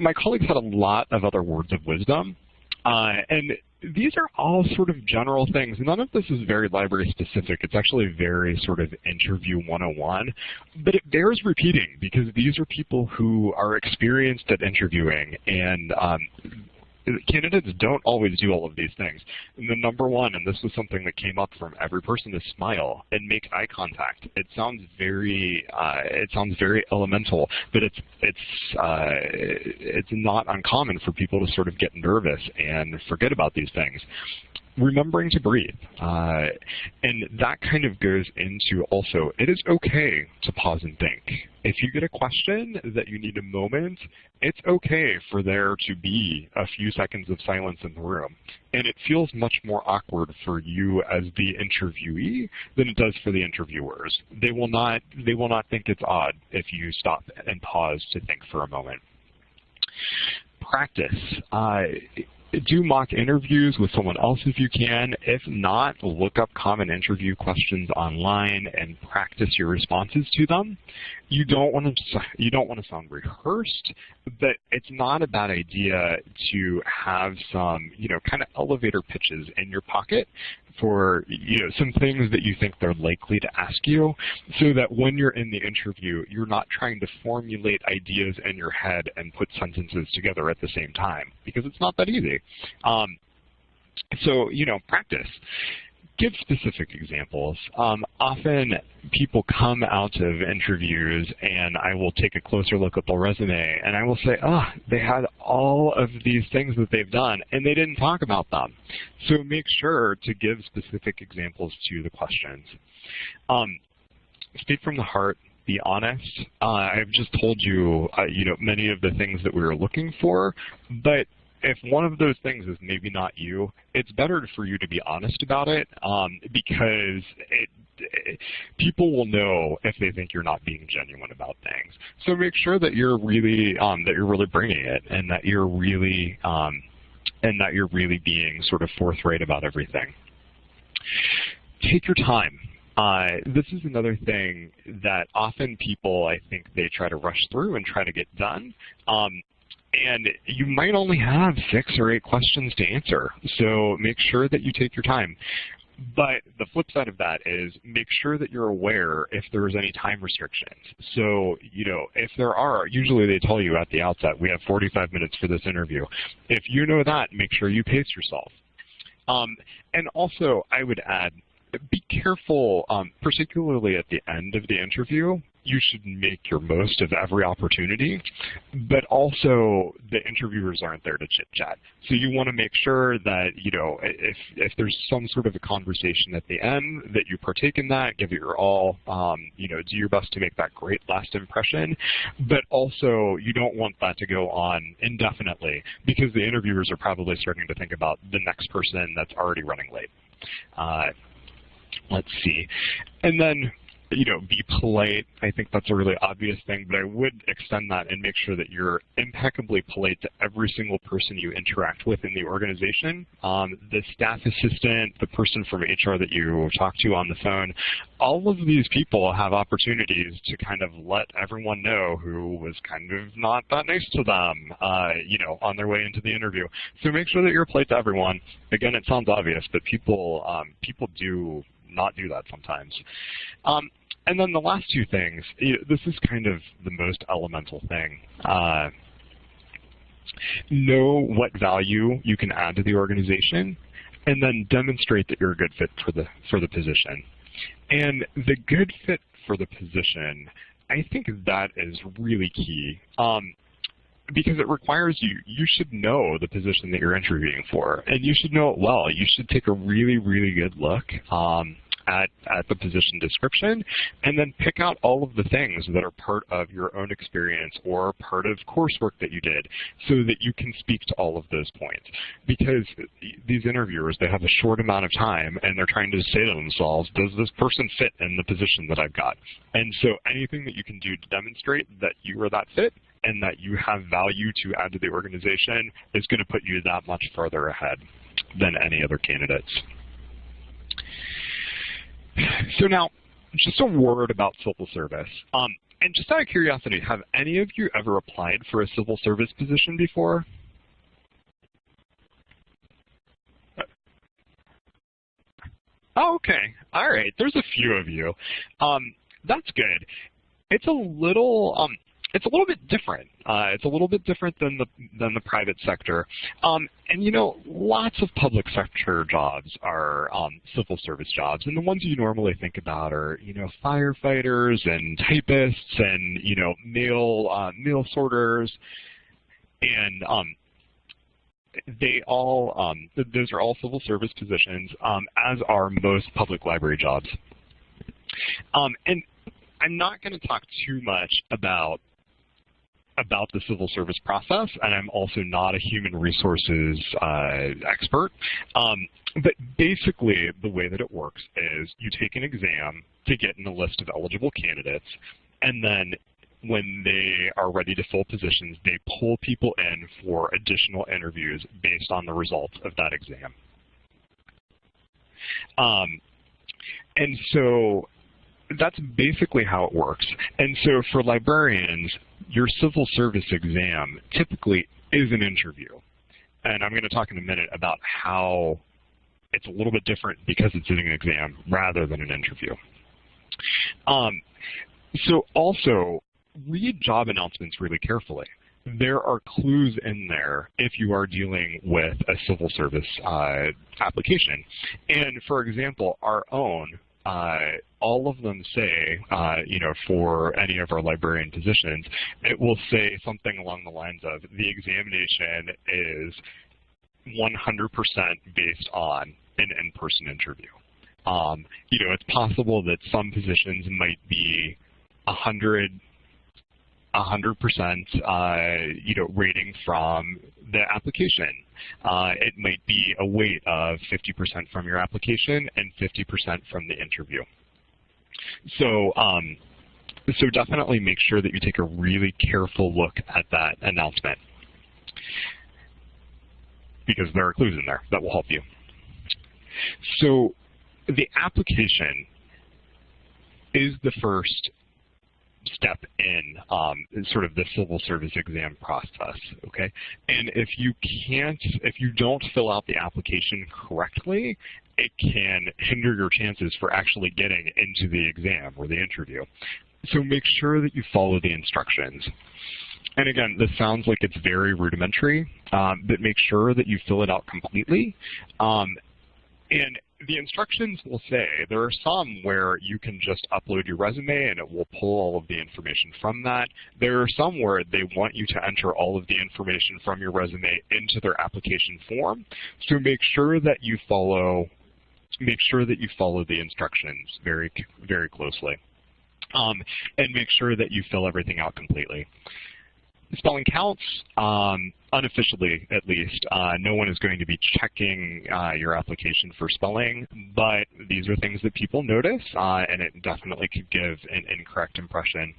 my colleagues had a lot of other words of wisdom. Uh, and these are all sort of general things. None of this is very library specific. It's actually very sort of interview 101. But it bears repeating because these are people who are experienced at interviewing and um, candidates don't always do all of these things. And the number one, and this was something that came up from every person, is smile and make eye contact. It sounds very, uh, it sounds very elemental, but it's it's uh, it's not uncommon for people to sort of get nervous and forget about these things remembering to breathe. Uh, and that kind of goes into also, it is okay to pause and think. If you get a question that you need a moment, it's okay for there to be a few seconds of silence in the room. And it feels much more awkward for you as the interviewee than it does for the interviewers. They will not, they will not think it's odd if you stop and pause to think for a moment practice. Uh, do mock interviews with someone else if you can. If not, look up common interview questions online and practice your responses to them. You don't want to you don't want to sound rehearsed, but it's not a bad idea to have some you know kind of elevator pitches in your pocket for you know some things that you think they're likely to ask you so that when you're in the interview you're not trying to formulate ideas in your head and put sentences together at the same time because it's not that easy. Um, so you know practice give specific examples. Um, often people come out of interviews and I will take a closer look at the resume and I will say, oh, they had all of these things that they've done and they didn't talk about them. So make sure to give specific examples to the questions. Um, speak from the heart be honest. Uh, I've just told you, uh, you know, many of the things that we were looking for, but if one of those things is maybe not you, it's better for you to be honest about it um, because it, it, people will know if they think you're not being genuine about things. So make sure that you're really um, that you're really bringing it and that you're really um, and that you're really being sort of forthright about everything. Take your time. Uh, this is another thing that often people, I think, they try to rush through and try to get done. Um, and you might only have six or eight questions to answer. So make sure that you take your time. But the flip side of that is make sure that you're aware if there's any time restrictions. So, you know, if there are, usually they tell you at the outset, we have 45 minutes for this interview. If you know that, make sure you pace yourself. Um, and also, I would add, be careful, um, particularly at the end of the interview, you should make your most of every opportunity, but also the interviewers aren't there to chit-chat. So you want to make sure that, you know, if, if there's some sort of a conversation at the end, that you partake in that, give it your all, um, you know, do your best to make that great last impression, but also you don't want that to go on indefinitely because the interviewers are probably starting to think about the next person that's already running late. Uh, let's see. And then you know, be polite. I think that's a really obvious thing, but I would extend that and make sure that you're impeccably polite to every single person you interact with in the organization. Um, the staff assistant, the person from HR that you talk to on the phone, all of these people have opportunities to kind of let everyone know who was kind of not that nice to them, uh, you know, on their way into the interview. So make sure that you're polite to everyone. Again, it sounds obvious, but people um, people do not do that sometimes. Um, and then the last two things, you know, this is kind of the most elemental thing. Uh, know what value you can add to the organization, and then demonstrate that you're a good fit for the for the position. And the good fit for the position, I think that is really key. Um, because it requires you, you should know the position that you're interviewing for, and you should know it well. You should take a really, really good look um, at, at the position description and then pick out all of the things that are part of your own experience or part of coursework that you did so that you can speak to all of those points. Because these interviewers, they have a short amount of time and they're trying to say to themselves, does this person fit in the position that I've got? And so anything that you can do to demonstrate that you are that fit and that you have value to add to the organization is going to put you that much further ahead than any other candidates. So now, just a word about civil service. Um, and just out of curiosity, have any of you ever applied for a civil service position before? Oh, okay. All right. There's a few of you. Um, that's good. It's a little, um, it's a little bit different. Uh, it's a little bit different than the than the private sector. Um, and you know, lots of public sector jobs are um, civil service jobs, and the ones you normally think about are you know firefighters and typists and you know mail uh, mail sorters, and um, they all um, those are all civil service positions, um, as are most public library jobs. Um, and I'm not going to talk too much about about the civil service process, and I'm also not a human resources uh, expert. Um, but basically, the way that it works is you take an exam to get in a list of eligible candidates, and then when they are ready to fill positions, they pull people in for additional interviews based on the results of that exam. Um, and so that's basically how it works. And so for librarians, your civil service exam typically is an interview. And I'm going to talk in a minute about how it's a little bit different because it's an exam rather than an interview. Um, so also, read job announcements really carefully. There are clues in there if you are dealing with a civil service uh, application. And for example, our own all of them say, uh, you know, for any of our librarian positions, it will say something along the lines of the examination is 100% based on an in-person interview. Um, you know, it's possible that some positions might be 100 100% uh, you know, rating from the application. Uh, it might be a weight of 50% from your application and 50% from the interview. So, um, so definitely make sure that you take a really careful look at that announcement because there are clues in there that will help you. So the application is the first step in um, sort of the civil service exam process, okay? And if you can't, if you don't fill out the application correctly, it can hinder your chances for actually getting into the exam or the interview. So make sure that you follow the instructions. And again, this sounds like it's very rudimentary, um, but make sure that you fill it out completely. Um, and the instructions will say there are some where you can just upload your resume and it will pull all of the information from that. There are some where they want you to enter all of the information from your resume into their application form. So make sure that you follow make sure that you follow the instructions very very closely. Um, and make sure that you fill everything out completely spelling counts, um, unofficially at least. Uh, no one is going to be checking uh, your application for spelling, but these are things that people notice, uh, and it definitely could give an incorrect impression.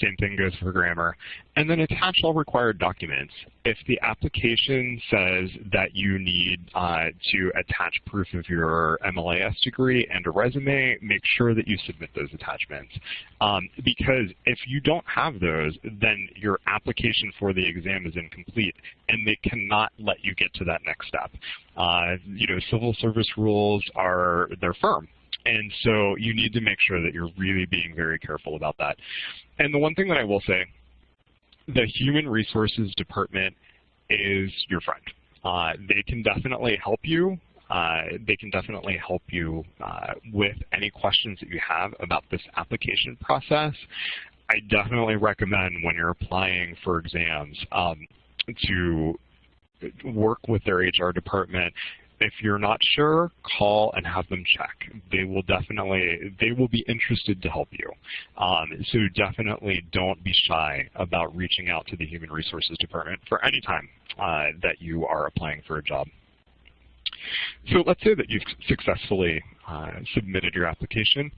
Same thing goes for grammar. And then attach all required documents. If the application says that you need uh, to attach proof of your MLIS degree and a resume, make sure that you submit those attachments. Um, because if you don't have those, then your application for the exam is incomplete and they cannot let you get to that next step. Uh, you know, civil service rules are, they're firm. And so you need to make sure that you're really being very careful about that. And the one thing that I will say the Human Resources Department is your friend. Uh, they can definitely help you. Uh, they can definitely help you uh, with any questions that you have about this application process. I definitely recommend when you're applying for exams um, to work with their HR department if you're not sure, call and have them check. They will definitely, they will be interested to help you. Um, so definitely don't be shy about reaching out to the Human Resources Department for any time uh, that you are applying for a job. So let's say that you've successfully uh, submitted your application,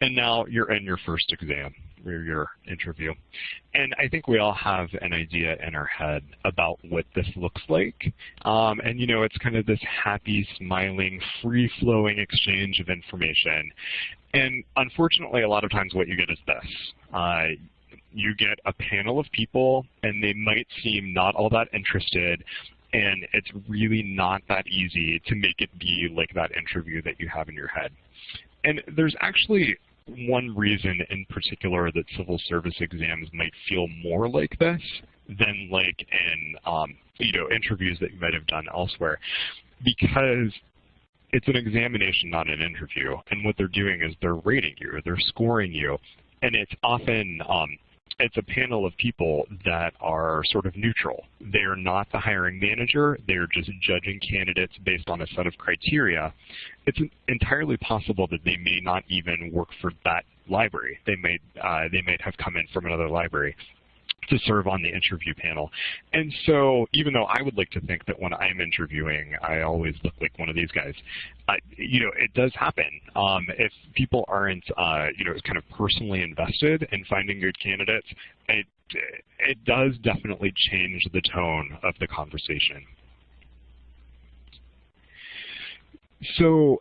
and now you're in your first exam or your interview. And I think we all have an idea in our head about what this looks like. Um, and you know, it's kind of this happy, smiling, free-flowing exchange of information. And unfortunately, a lot of times what you get is this. Uh, you get a panel of people, and they might seem not all that interested, and it's really not that easy to make it be like that interview that you have in your head. And there's actually one reason in particular that civil service exams might feel more like this than like in um, you know interviews that you might have done elsewhere, because it's an examination, not an interview. And what they're doing is they're rating you, they're scoring you, and it's often um, it's a panel of people that are sort of neutral. They are not the hiring manager. They're just judging candidates based on a set of criteria. It's entirely possible that they may not even work for that library. They may, uh, they might have come in from another library to serve on the interview panel. And so even though I would like to think that when I'm interviewing, I always look like one of these guys, uh, you know, it does happen. Um, if people aren't, uh, you know, kind of personally invested in finding good candidates, it, it does definitely change the tone of the conversation. So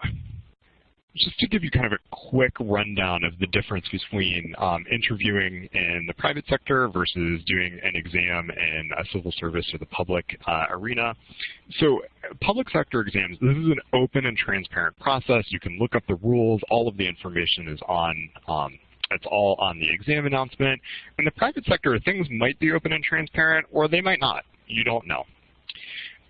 just to give you kind of a quick rundown of the difference between um, interviewing in the private sector versus doing an exam in a civil service or the public uh, arena. So public sector exams, this is an open and transparent process. You can look up the rules. All of the information is on um, it's all on the exam announcement. In the private sector, things might be open and transparent, or they might not. You don't know.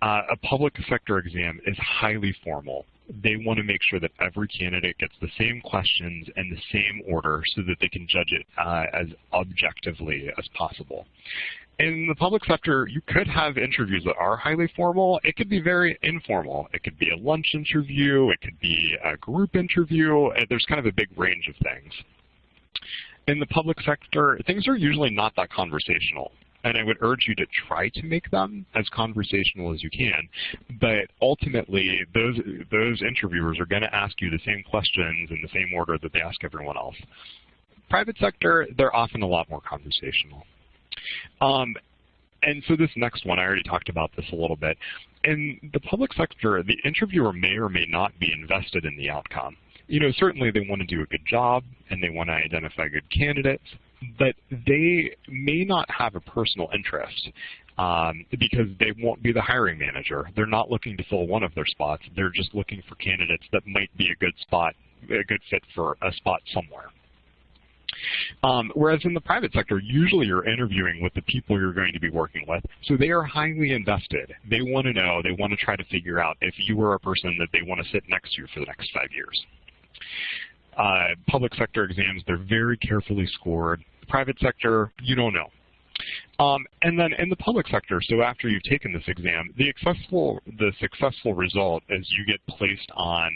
Uh, a public sector exam is highly formal they want to make sure that every candidate gets the same questions in the same order so that they can judge it uh, as objectively as possible. In the public sector, you could have interviews that are highly formal. It could be very informal. It could be a lunch interview. It could be a group interview. Uh, there's kind of a big range of things. In the public sector, things are usually not that conversational and I would urge you to try to make them as conversational as you can. But ultimately, those those interviewers are going to ask you the same questions in the same order that they ask everyone else. Private sector, they're often a lot more conversational. Um, and so this next one, I already talked about this a little bit. In the public sector, the interviewer may or may not be invested in the outcome. You know, certainly they want to do a good job and they want to identify good candidates, but they may not have a personal interest um, because they won't be the hiring manager. They're not looking to fill one of their spots. They're just looking for candidates that might be a good spot, a good fit for a spot somewhere. Um, whereas in the private sector, usually you're interviewing with the people you're going to be working with, so they are highly invested. They want to know, they want to try to figure out if you are a person that they want to sit next to for the next five years. Uh, public sector exams, they're very carefully scored private sector, you don't know. Um, and then in the public sector, so after you've taken this exam, the successful, the successful result is you get placed on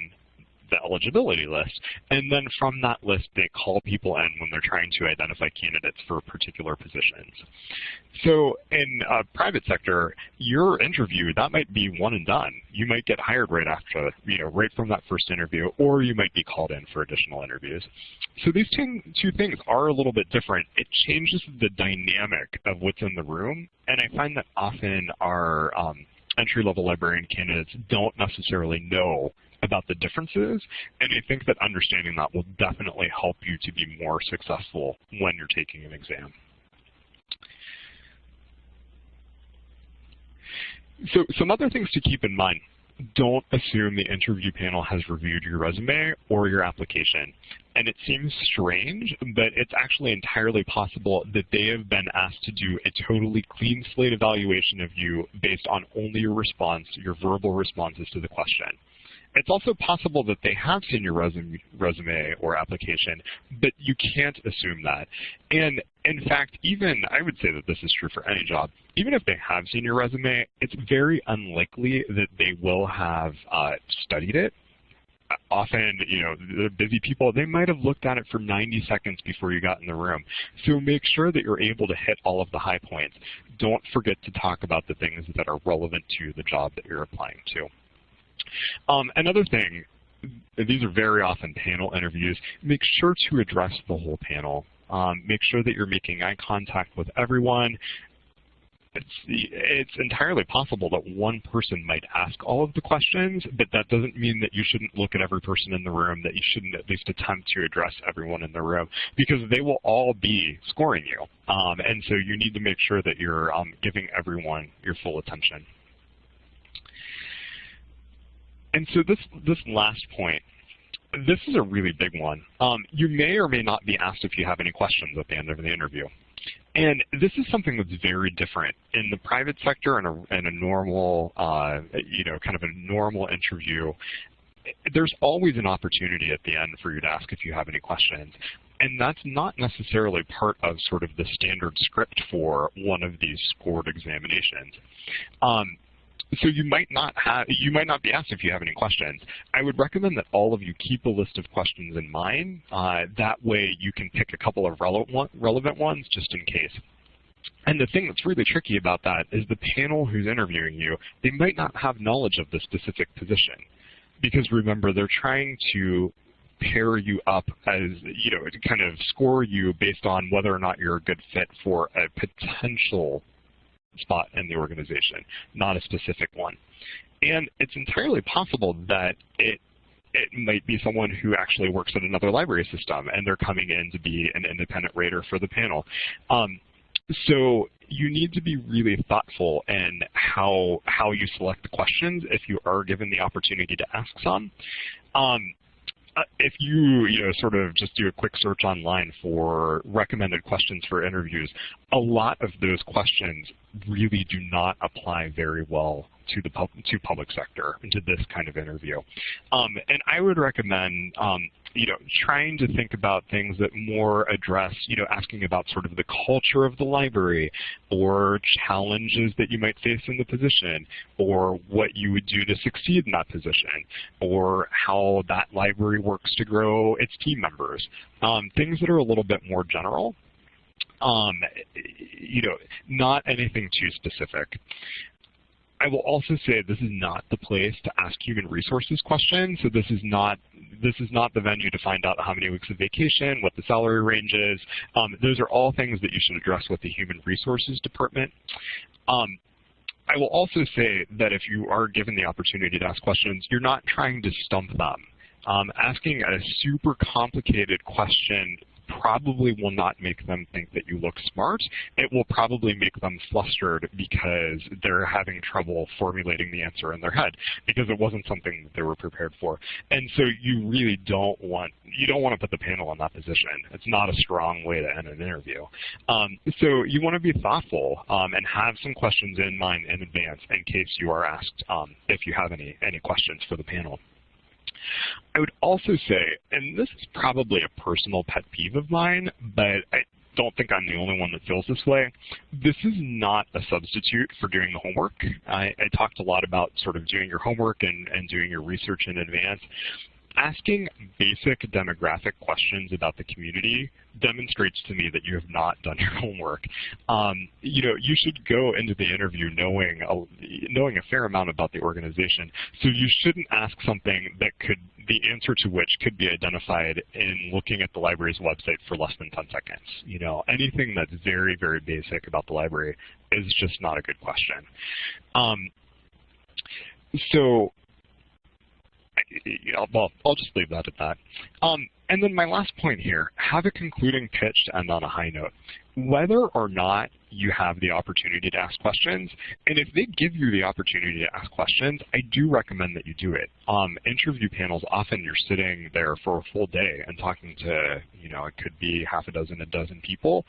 the eligibility list. And then from that list, they call people in when they're trying to identify candidates for particular positions. So in a private sector, your interview, that might be one and done. You might get hired right after, you know, right from that first interview, or you might be called in for additional interviews. So these two things are a little bit different. It changes the dynamic of what's in the room, and I find that often our um, entry-level librarian candidates don't necessarily know about the differences, and I think that understanding that will definitely help you to be more successful when you're taking an exam. So some other things to keep in mind. don't assume the interview panel has reviewed your resume or your application. And it seems strange, but it's actually entirely possible that they have been asked to do a totally clean slate evaluation of you based on only your response, your verbal responses to the question. It's also possible that they have seen your resume, resume or application, but you can't assume that. And in fact, even, I would say that this is true for any job, even if they have seen your resume, it's very unlikely that they will have uh, studied it often, you know, the busy people, they might have looked at it for 90 seconds before you got in the room. So make sure that you're able to hit all of the high points. Don't forget to talk about the things that are relevant to the job that you're applying to. Um, another thing, these are very often panel interviews, make sure to address the whole panel. Um, make sure that you're making eye contact with everyone. It's, it's entirely possible that one person might ask all of the questions, but that doesn't mean that you shouldn't look at every person in the room, that you shouldn't at least attempt to address everyone in the room, because they will all be scoring you. Um, and so you need to make sure that you're um, giving everyone your full attention. And so this, this last point, this is a really big one. Um, you may or may not be asked if you have any questions at the end of the interview. And this is something that's very different in the private sector and a, in a normal, uh, you know, kind of a normal interview. There's always an opportunity at the end for you to ask if you have any questions. And that's not necessarily part of sort of the standard script for one of these scored examinations. Um, so you might not have, you might not be asked if you have any questions. I would recommend that all of you keep a list of questions in mind. Uh, that way you can pick a couple of relevant relevant ones just in case. And the thing that's really tricky about that is the panel who's interviewing you, they might not have knowledge of the specific position. Because remember, they're trying to pair you up as, you know, to kind of score you based on whether or not you're a good fit for a potential spot in the organization, not a specific one. And it's entirely possible that it it might be someone who actually works at another library system and they're coming in to be an independent rater for the panel. Um, so you need to be really thoughtful in how how you select the questions if you are given the opportunity to ask some. Um, if you, you know, sort of just do a quick search online for recommended questions for interviews, a lot of those questions really do not apply very well to the pub to public sector and to this kind of interview. Um, and I would recommend um, you know, trying to think about things that more address, you know, asking about sort of the culture of the library or challenges that you might face in the position or what you would do to succeed in that position or how that library works to grow its team members. Um, things that are a little bit more general um, you know, not anything too specific. I will also say this is not the place to ask human resources questions. So this is not this is not the venue to find out how many weeks of vacation, what the salary range is. Um, those are all things that you should address with the human resources department. Um, I will also say that if you are given the opportunity to ask questions, you're not trying to stump them. Um, asking a super complicated question probably will not make them think that you look smart. It will probably make them flustered because they're having trouble formulating the answer in their head because it wasn't something that they were prepared for. And so you really don't want, you don't want to put the panel in that position. It's not a strong way to end an interview. Um, so you want to be thoughtful um, and have some questions in mind in advance in case you are asked um, if you have any, any questions for the panel. I would also say, and this is probably a personal pet peeve of mine, but I don't think I'm the only one that feels this way. This is not a substitute for doing the homework. I, I talked a lot about sort of doing your homework and, and doing your research in advance asking basic demographic questions about the community demonstrates to me that you have not done [laughs] your homework. Um, you know, you should go into the interview knowing a, knowing a fair amount about the organization. So you shouldn't ask something that could the answer to which could be identified in looking at the library's website for less than 10 seconds. You know, anything that's very, very basic about the library is just not a good question. Um, so you know, well, I'll just leave that at that. Um, and then my last point here, have a concluding pitch to end on a high note. Whether or not you have the opportunity to ask questions, and if they give you the opportunity to ask questions, I do recommend that you do it. Um, interview panels, often you're sitting there for a full day and talking to, you know, it could be half a dozen, a dozen people,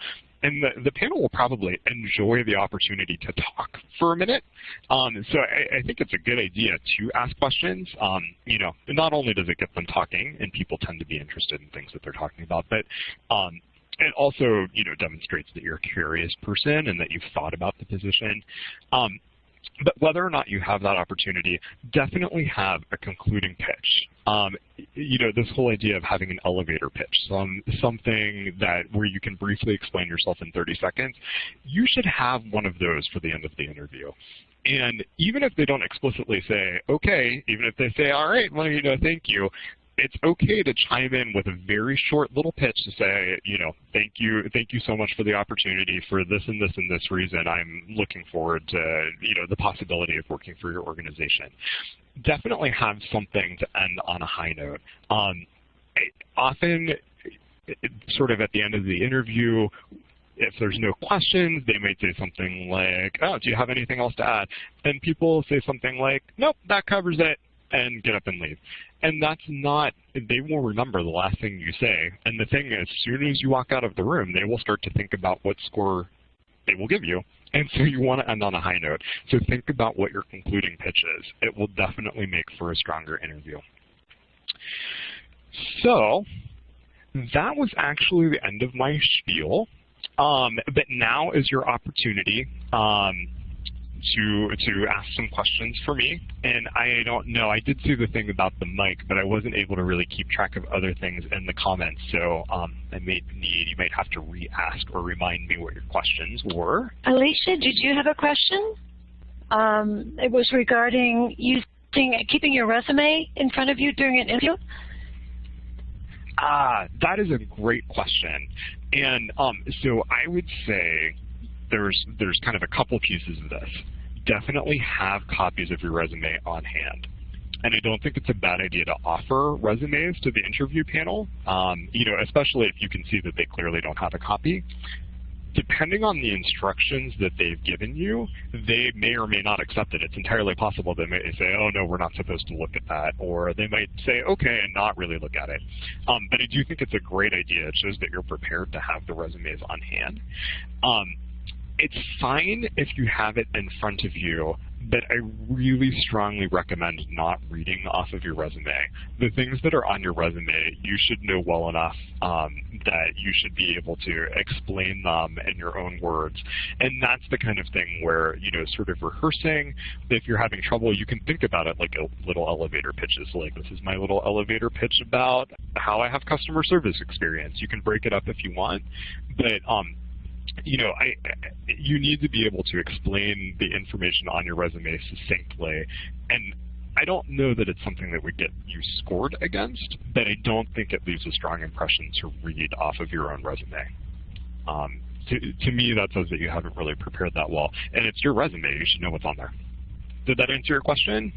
and the, the panel will probably enjoy the opportunity to talk for a minute. Um, so I, I, think it's a good idea to ask questions. Um, you know, not only does it get them talking, and people tend to be interested in things that they're talking about, but um, it also, you know, demonstrates that you're a curious person and that you've thought about the position. Um, but whether or not you have that opportunity, definitely have a concluding pitch. Um, you know, this whole idea of having an elevator pitch, some, something that where you can briefly explain yourself in 30 seconds, you should have one of those for the end of the interview. And even if they don't explicitly say, okay, even if they say, all right, well, you know, thank you, it's okay to chime in with a very short little pitch to say, you know, thank you, thank you so much for the opportunity for this and this and this reason. I'm looking forward to, you know, the possibility of working for your organization. Definitely have something to end on a high note. Um, often, sort of at the end of the interview, if there's no questions, they might say something like, oh, do you have anything else to add? And people say something like, nope, that covers it and get up and leave. And that's not, they will remember the last thing you say. And the thing is, as soon as you walk out of the room, they will start to think about what score they will give you. And so you want to end on a high note. So think about what your concluding pitch is. It will definitely make for a stronger interview. So that was actually the end of my spiel. Um, but now is your opportunity. Um, to to ask some questions for me. And I don't know, I did see the thing about the mic, but I wasn't able to really keep track of other things in the comments. So um, I may need, you might have to re-ask or remind me what your questions were. Alicia, did you have a question? Um, it was regarding using, keeping your resume in front of you during an interview. Ah, that is a great question. And um, so I would say there's there's kind of a couple pieces of this definitely have copies of your resume on hand. And I don't think it's a bad idea to offer resumes to the interview panel, um, you know, especially if you can see that they clearly don't have a copy. Depending on the instructions that they've given you, they may or may not accept it. It's entirely possible they may say, oh, no, we're not supposed to look at that. Or they might say, okay, and not really look at it. Um, but I do think it's a great idea. It shows that you're prepared to have the resumes on hand. Um, it's fine if you have it in front of you, but I really strongly recommend not reading off of your resume. The things that are on your resume, you should know well enough um, that you should be able to explain them in your own words. And that's the kind of thing where, you know, sort of rehearsing, if you're having trouble, you can think about it like a little elevator pitches, like this is my little elevator pitch about how I have customer service experience. You can break it up if you want, but um, you know, I, you need to be able to explain the information on your resume succinctly. And I don't know that it's something that would get you scored against, but I don't think it leaves a strong impression to read off of your own resume. Um, to, to me, that says that you haven't really prepared that well. And it's your resume. You should know what's on there. Did that answer your question?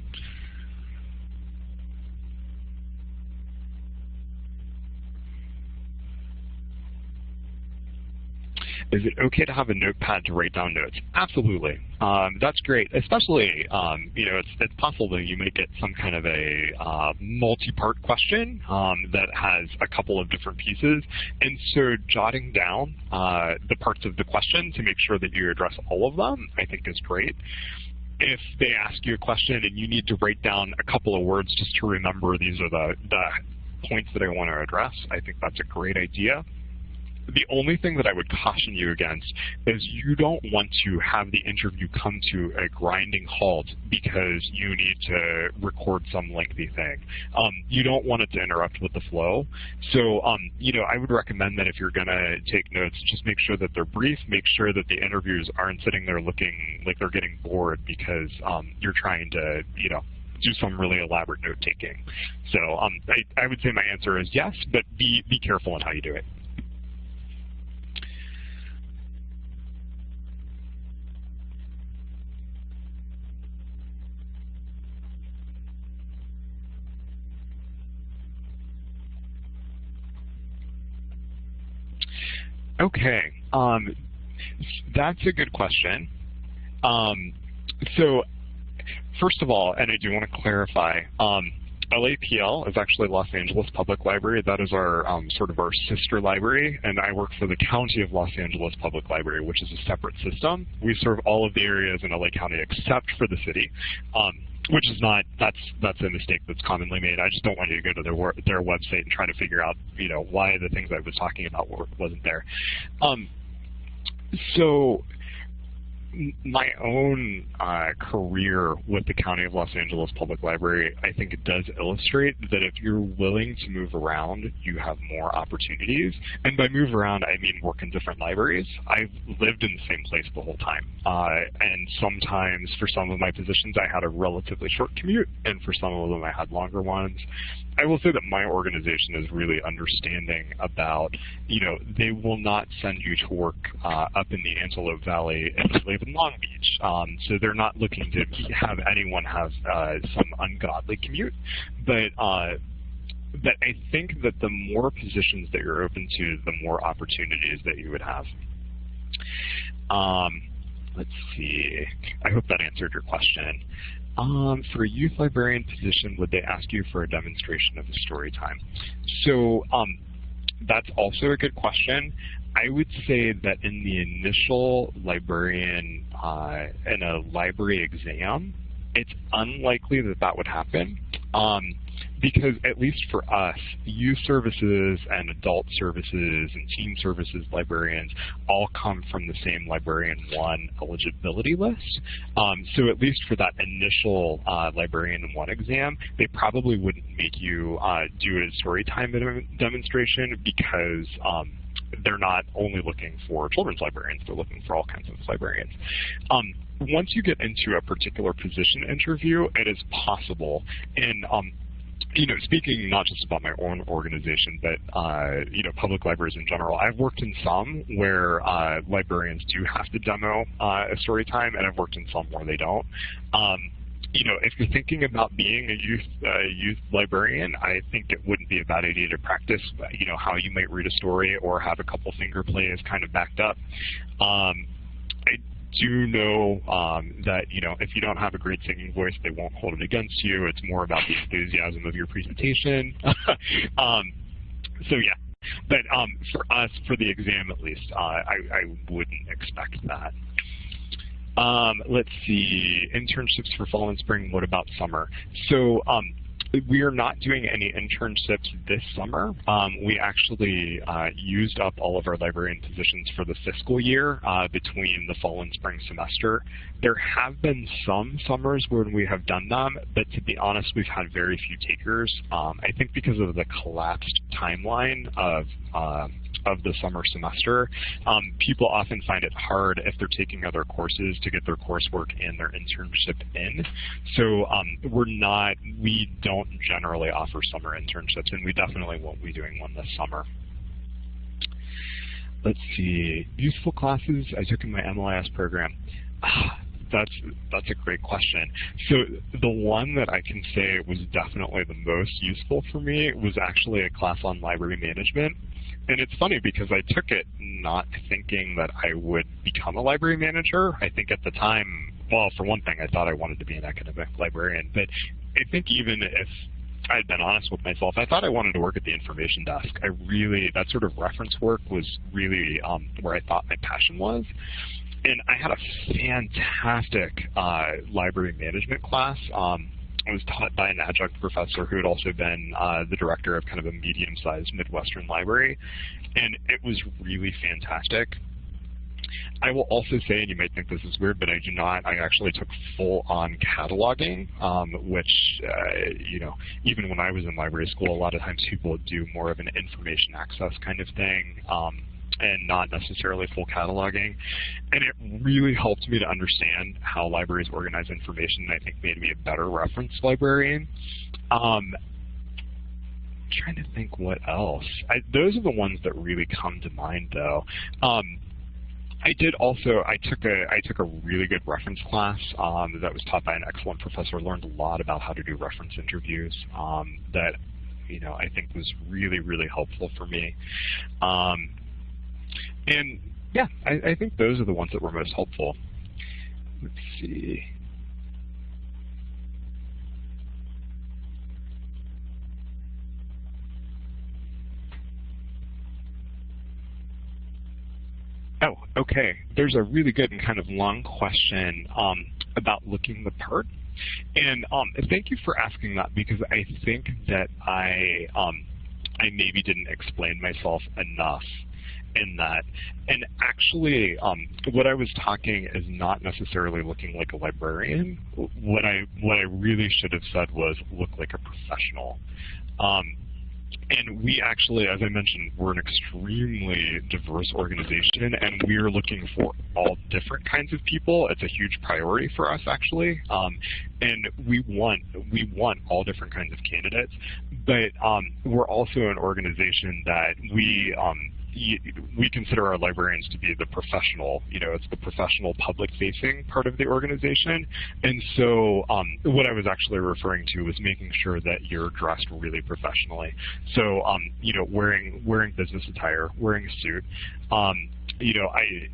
Is it okay to have a notepad to write down notes? Absolutely. Um, that's great, especially, um, you know, it's, it's possible that you might get some kind of a uh, multi-part question um, that has a couple of different pieces. And so jotting down uh, the parts of the question to make sure that you address all of them, I think is great if they ask you a question and you need to write down a couple of words just to remember these are the, the points that I want to address, I think that's a great idea. The only thing that I would caution you against is you don't want to have the interview come to a grinding halt because you need to record some lengthy thing. Um, you don't want it to interrupt with the flow. So, um, you know, I would recommend that if you're going to take notes, just make sure that they're brief. Make sure that the interviewers aren't sitting there looking like they're getting bored because um, you're trying to, you know, do some really elaborate note taking. So um, I, I would say my answer is yes, but be, be careful in how you do it. Okay, um, that's a good question. Um, so first of all, and I do want to clarify, um, LAPL is actually Los Angeles Public Library. That is our um, sort of our sister library, and I work for the County of Los Angeles Public Library, which is a separate system. We serve all of the areas in LA County except for the city. Um, which is not that's that's a mistake that's commonly made. I just don't want you to go to their their website and try to figure out you know why the things I was talking about were, wasn't there. Um, so my own uh, career with the County of Los Angeles Public Library, I think it does illustrate that if you're willing to move around, you have more opportunities. And by move around, I mean work in different libraries. I've lived in the same place the whole time. Uh, and sometimes for some of my positions, I had a relatively short commute, and for some of them, I had longer ones. I will say that my organization is really understanding about, you know, they will not send you to work uh, up in the Antelope Valley you live in Long Beach. Um, so they're not looking to have anyone have uh, some ungodly commute. But uh, but I think that the more positions that you're open to, the more opportunities that you would have. Um, let's see. I hope that answered your question. Um, for a youth librarian position, would they ask you for a demonstration of the story time? So um, that's also a good question. I would say that in the initial librarian, uh, in a library exam, it's unlikely that that would happen. Um, because at least for us, youth services and adult services and teen services librarians all come from the same Librarian 1 eligibility list. Um, so at least for that initial uh, Librarian 1 exam, they probably wouldn't make you uh, do a story time demonstration because um, they're not only looking for children's librarians, they're looking for all kinds of librarians. Um, once you get into a particular position interview, it is possible, and um, you know, speaking not just about my own organization, but uh, you know, public libraries in general, I've worked in some where uh, librarians do have to demo uh, a story time, and I've worked in some where they don't. Um, you know, if you're thinking about being a youth uh, youth librarian, I think it wouldn't be a bad idea to practice, you know, how you might read a story or have a couple finger plays kind of backed up. Um, do know um, that you know if you don't have a great singing voice, they won't hold it against you. It's more about the enthusiasm of your presentation. [laughs] um, so yeah, but um, for us, for the exam at least, uh, I, I wouldn't expect that. Um, let's see, internships for fall and spring. What about summer? So um, we are not doing any internships this summer. Um, we actually uh, used up all of our librarian positions for the fiscal year uh, between the fall and spring semester. There have been some summers when we have done them, but to be honest, we've had very few takers. Um, I think because of the collapsed timeline of uh, of the summer semester. Um, people often find it hard if they're taking other courses to get their coursework and their internship in. So um, we're not, we don't generally offer summer internships, and we definitely won't be doing one this summer. Let's see, useful classes I took in my MLIS program. that's that's a great question. So the one that I can say was definitely the most useful for me was actually a class on library management. And it's funny because I took it not thinking that I would become a library manager. I think at the time, well, for one thing, I thought I wanted to be an academic librarian. But I think even if I had been honest with myself, I thought I wanted to work at the information desk. I really, that sort of reference work was really um, where I thought my passion was. And I had a fantastic uh, library management class. Um, it was taught by an adjunct professor who had also been uh, the director of kind of a medium-sized Midwestern library, and it was really fantastic. I will also say, and you might think this is weird, but I do not. I actually took full-on cataloging, um, which, uh, you know, even when I was in library school, a lot of times people do more of an information access kind of thing. Um, and not necessarily full cataloging. And it really helped me to understand how libraries organize information and I think made me a better reference librarian. Um, trying to think what else. I, those are the ones that really come to mind though. Um, I did also. I took a I took a really good reference class um, that was taught by an excellent professor. Learned a lot about how to do reference interviews. Um, that you know I think was really really helpful for me. Um, and yeah, I, I think those are the ones that were most helpful. Let's see. Oh, okay. There's a really good and kind of long question um, about looking the part. And um, thank you for asking that because I think that I um, I maybe didn't explain myself enough in that. And actually, um, what I was talking is not necessarily looking like a librarian. What I what I really should have said was look like a professional. Um, and we actually, as I mentioned, we're an extremely diverse organization, and we are looking for all different kinds of people. It's a huge priority for us, actually, um, and we want we want all different kinds of candidates. But um, we're also an organization that we um, we consider our librarians to be the professional, you know, it's the professional public-facing part of the organization. And so um, what I was actually referring to was making sure that you're dressed really professionally. So, um, you know, wearing wearing business attire, wearing a suit. Um, you know, I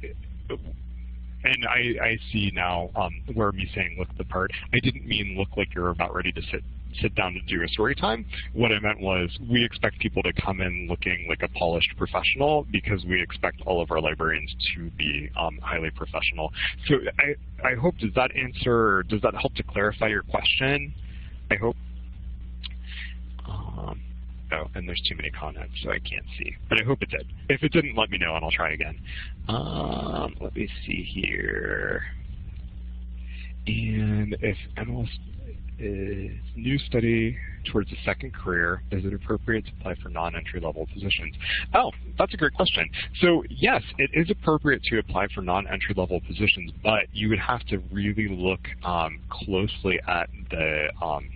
and I, I see now um, where me saying look the part, I didn't mean look like you're about ready to sit sit down to do a story time. What I meant was we expect people to come in looking like a polished professional because we expect all of our librarians to be um, highly professional. So I, I hope, does that answer, does that help to clarify your question? I hope. Um, oh, and there's too many comments, so I can't see. But I hope it did. If it didn't, let me know, and I'll try again. Um, let me see here. And if MLS is new study towards a second career, is it appropriate to apply for non-entry level positions? Oh, that's a great question. So yes, it is appropriate to apply for non-entry level positions, but you would have to really look um, closely at the um,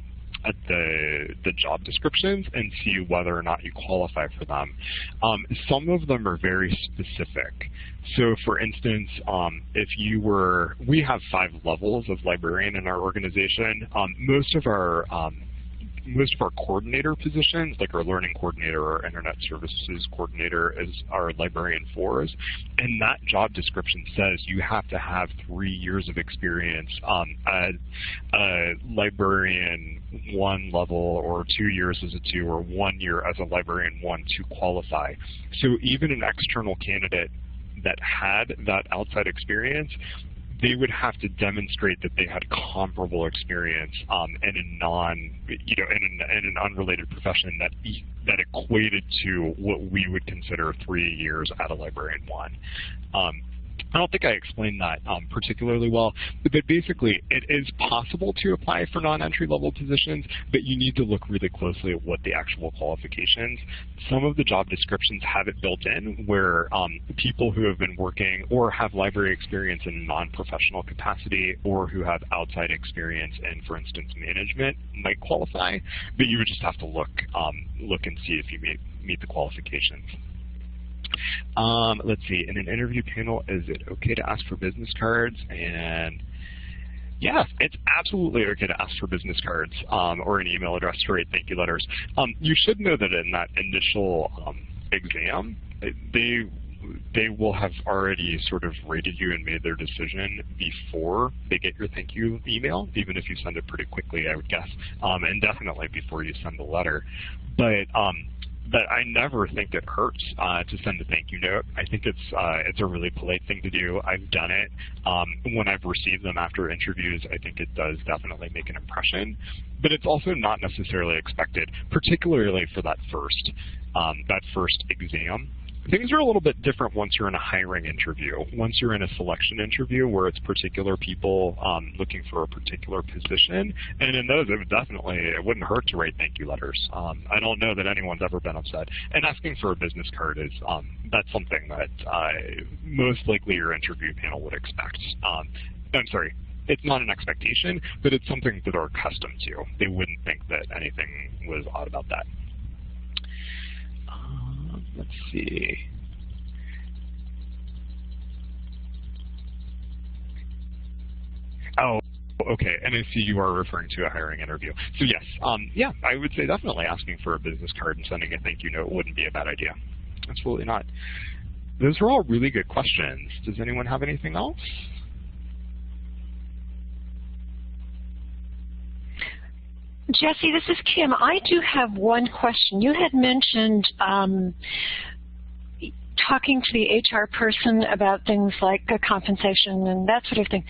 at the, the job descriptions and see whether or not you qualify for them. Um, some of them are very specific. So for instance, um, if you were, we have five levels of librarian in our organization. Um, most of our um, most of our coordinator positions, like our learning coordinator or internet services coordinator is our librarian fours. And that job description says you have to have three years of experience um, a librarian one level or two years as a two or one year as a librarian one to qualify. So even an external candidate that had that outside experience they would have to demonstrate that they had comparable experience um, in a non, you know, in an, in an unrelated profession that that equated to what we would consider three years at a librarian one. Um, I don't think I explained that um, particularly well, but basically it is possible to apply for non-entry level positions, but you need to look really closely at what the actual qualifications. Some of the job descriptions have it built in where um, people who have been working or have library experience in non-professional capacity or who have outside experience in, for instance, management might qualify, but you would just have to look, um, look and see if you meet, meet the qualifications. Um, let's see, in an interview panel, is it okay to ask for business cards? And yeah, it's absolutely okay to ask for business cards um, or an email address to write thank you letters. Um, you should know that in that initial um, exam, they they will have already sort of rated you and made their decision before they get your thank you email, even if you send it pretty quickly, I would guess, um, and definitely before you send the letter. But um, but I never think it hurts uh, to send a thank you note. I think it's uh, it's a really polite thing to do. I've done it um, when I've received them after interviews. I think it does definitely make an impression, but it's also not necessarily expected, particularly for that first um, that first exam. Things are a little bit different once you're in a hiring interview. Once you're in a selection interview where it's particular people um, looking for a particular position, and in those it would definitely, it wouldn't hurt to write thank you letters. Um, I don't know that anyone's ever been upset. And asking for a business card is, um, that's something that uh, most likely your interview panel would expect. Um, I'm sorry, it's not an expectation, but it's something that they're accustomed to. They wouldn't think that anything was odd about that. Let's see. Oh, okay. And I see you are referring to a hiring interview. So yes, um, yeah, I would say definitely asking for a business card and sending a thank you note wouldn't be a bad idea. Absolutely not. those are all really good questions. Does anyone have anything else? Jesse, this is Kim. I do have one question. You had mentioned um, talking to the HR person about things like compensation and that sort of thing.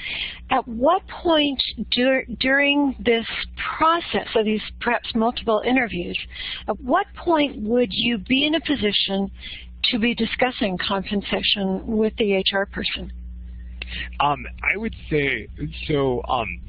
At what point dur during this process of these perhaps multiple interviews, at what point would you be in a position to be discussing compensation with the HR person? Um, I would say, so um,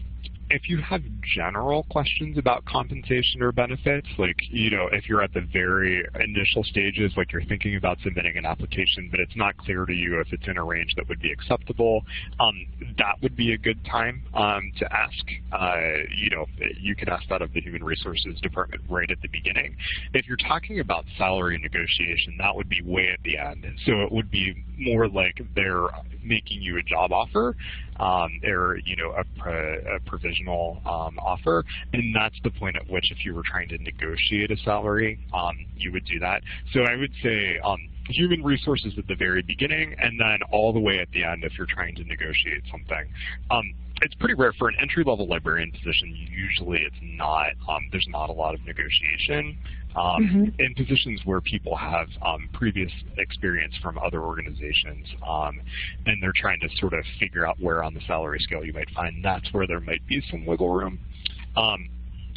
if you have general questions about compensation or benefits, like, you know, if you're at the very initial stages, like you're thinking about submitting an application, but it's not clear to you if it's in a range that would be acceptable, um, that would be a good time um, to ask. Uh, you know, you could ask that of the Human Resources Department right at the beginning. If you're talking about salary negotiation, that would be way at the end. So it would be more like they're making you a job offer um, or you know a, a provisional um, offer, and that's the point at which if you were trying to negotiate a salary, um, you would do that. So I would say um, human resources at the very beginning, and then all the way at the end if you're trying to negotiate something. Um, it's pretty rare for an entry-level librarian position. Usually, it's not. Um, there's not a lot of negotiation. Um, mm -hmm. In positions where people have um, previous experience from other organizations, um, and they're trying to sort of figure out where on the salary scale you might find, that's where there might be some wiggle room. Um,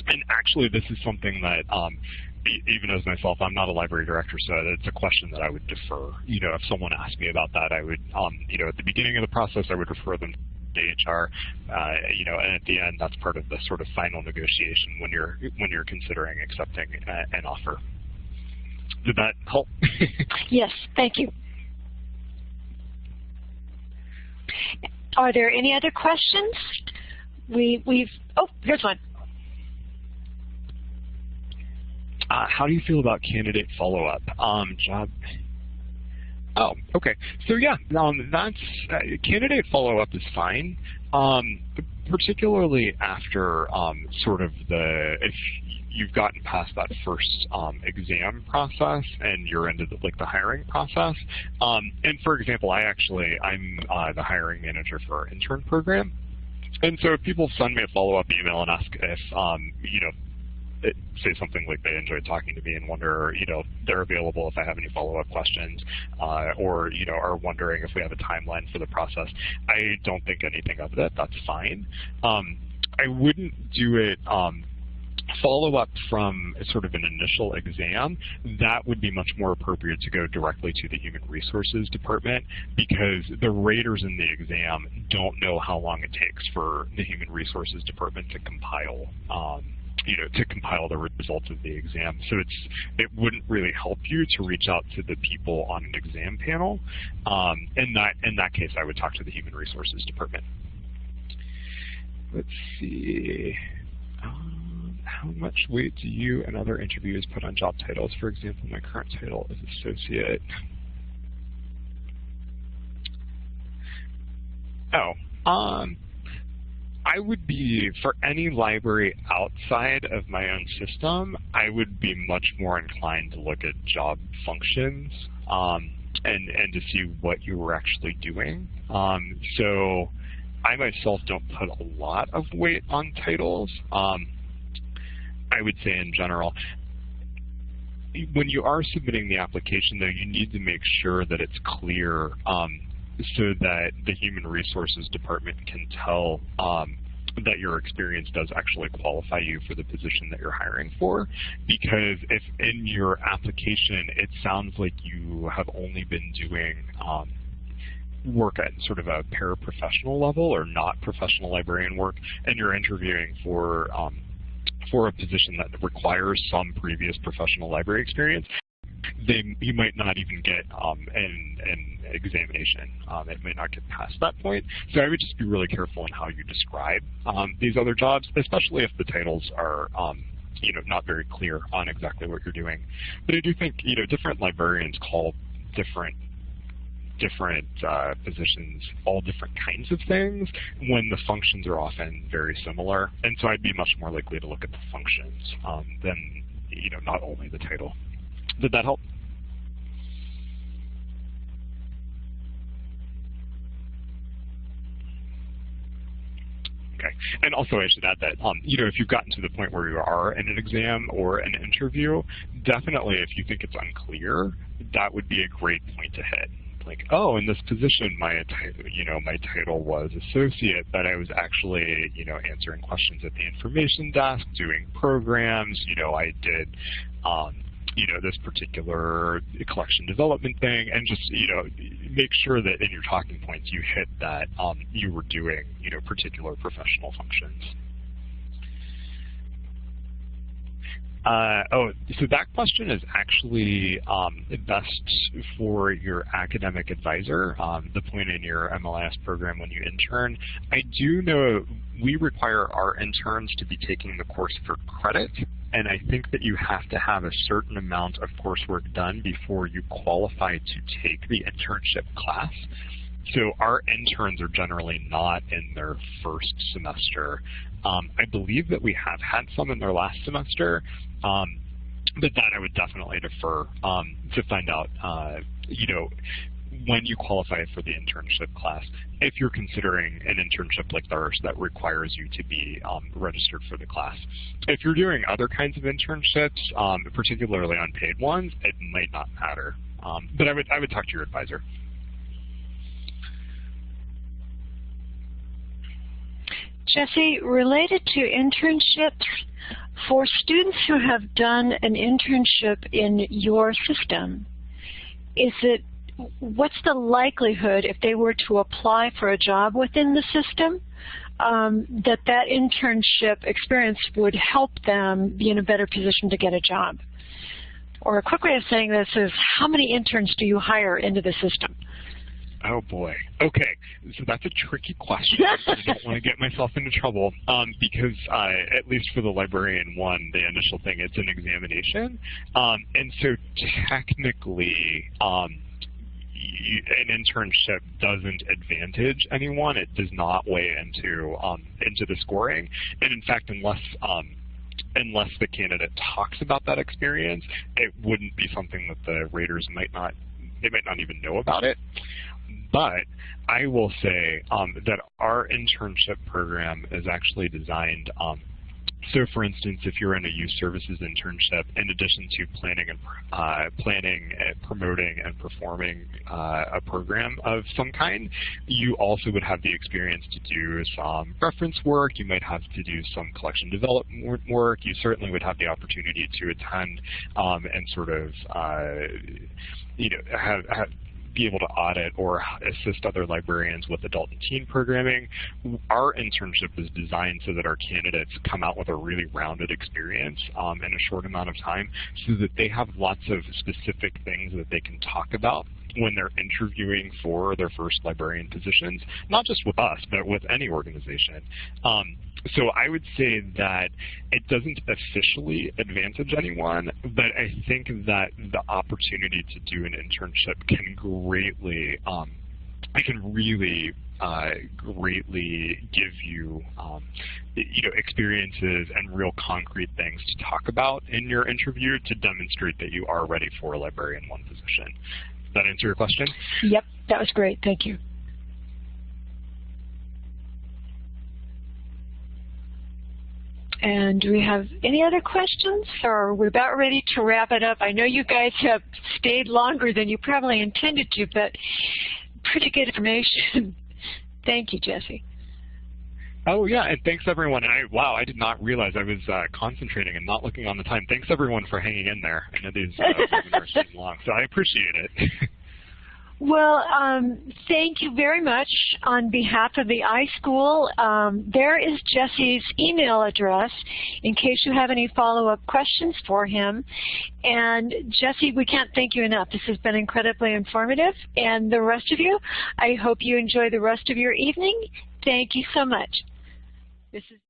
and actually, this is something that um, even as myself, I'm not a library director, so it's a question that I would defer. You know, if someone asked me about that, I would, um, you know, at the beginning of the process, I would refer them HR, uh, you know, and at the end, that's part of the sort of final negotiation when you're when you're considering accepting a, an offer. Did that help? [laughs] yes, thank you. Are there any other questions? We we've oh, here's one. Uh, how do you feel about candidate follow-up? Um, job Oh, okay. So yeah, um, that's uh, candidate follow-up is fine, um, particularly after um, sort of the if you've gotten past that first um, exam process and you're into the, like the hiring process. Um, and for example, I actually I'm uh, the hiring manager for our intern program. And so if people send me a follow-up email and ask if, um, you know, say something like they enjoyed talking to me and wonder, you know, they're available if I have any follow-up questions, uh, or you know, are wondering if we have a timeline for the process. I don't think anything of that. That's fine. Um, I wouldn't do it. Um, follow up from sort of an initial exam, that would be much more appropriate to go directly to the Human Resources Department because the raters in the exam don't know how long it takes for the Human Resources Department to compile um, you know, to compile the results of the exam. So it's it wouldn't really help you to reach out to the people on an exam panel. Um, in that in that case, I would talk to the Human Resources Department. Let's see. Um, how much weight do you and other interviewers put on job titles? For example, my current title is associate. Oh, um, I would be, for any library outside of my own system, I would be much more inclined to look at job functions um, and, and to see what you were actually doing. Um, so I myself don't put a lot of weight on titles. Um, I would say in general, when you are submitting the application, though, you need to make sure that it's clear um, so that the Human Resources Department can tell um, that your experience does actually qualify you for the position that you're hiring for. Because if in your application it sounds like you have only been doing um, work at sort of a paraprofessional level or not professional librarian work, and you're interviewing for um, for a position that requires some previous professional library experience, they you might not even get um, an, an examination. Um, it may not get past that point. So I would just be really careful in how you describe um, these other jobs, especially if the titles are um, you know not very clear on exactly what you're doing. But I do think you know different librarians call different different uh, positions, all different kinds of things, when the functions are often very similar. And so I'd be much more likely to look at the functions um, than you know not only the title. Did that help? Okay. And also I should add that, um, you know, if you've gotten to the point where you are in an exam or an interview, definitely if you think it's unclear, that would be a great point to hit. Like, oh, in this position, my you know my title was associate, but I was actually you know answering questions at the information desk, doing programs. You know, I did um, you know, this particular collection development thing and just, you know, make sure that in your talking points you hit that um, you were doing, you know, particular professional functions. Uh, oh, so that question is actually um, best for your academic advisor, um, the point in your MLIS program when you intern. I do know we require our interns to be taking the course for credit, and I think that you have to have a certain amount of coursework done before you qualify to take the internship class. So our interns are generally not in their first semester. Um, I believe that we have had some in their last semester, um, but that I would definitely defer um, to find out, uh, you know, when you qualify for the internship class, if you're considering an internship like ours that requires you to be um, registered for the class. If you're doing other kinds of internships, um, particularly unpaid ones, it might not matter. Um, but I would, I would talk to your advisor. Jesse, related to internships, for students who have done an internship in your system, is it what's the likelihood if they were to apply for a job within the system um, that that internship experience would help them be in a better position to get a job? Or a quick way of saying this is how many interns do you hire into the system? Oh boy. Okay, so that's a tricky question. I don't [laughs] want to get myself into trouble um, because, uh, at least for the librarian one, the initial thing, it's an examination. Um, and so technically, um, an internship doesn't advantage anyone. It does not weigh into um, into the scoring. And in fact, unless um, unless the candidate talks about that experience, it wouldn't be something that the raters might not they might not even know about it. But I will say um, that our internship program is actually designed um, so for instance, if you're in a youth services internship, in addition to planning and uh, planning, and promoting, and performing uh, a program of some kind, you also would have the experience to do some reference work. You might have to do some collection development work. You certainly would have the opportunity to attend um, and sort of, uh, you know, have, have be able to audit or assist other librarians with adult and teen programming. Our internship is designed so that our candidates come out with a really rounded experience um, in a short amount of time so that they have lots of specific things that they can talk about when they're interviewing for their first librarian positions, not just with us, but with any organization. Um, so I would say that it doesn't officially advantage anyone, but I think that the opportunity to do an internship can greatly, um, can really uh, greatly give you, um, you know, experiences and real concrete things to talk about in your interview to demonstrate that you are ready for a librarian one position. That answer your question? Yep, that was great. Thank you. And do we have any other questions, or we're about ready to wrap it up? I know you guys have stayed longer than you probably intended to, but pretty good information. [laughs] Thank you, Jesse. Oh yeah, and thanks everyone. I wow, I did not realize I was uh, concentrating and not looking on the time. Thanks everyone for hanging in there. I know these uh, seem long, so I appreciate it. [laughs] Well, um, thank you very much on behalf of the iSchool. Um, there is Jesse's email address in case you have any follow-up questions for him. And Jesse, we can't thank you enough. This has been incredibly informative. And the rest of you, I hope you enjoy the rest of your evening. Thank you so much. This is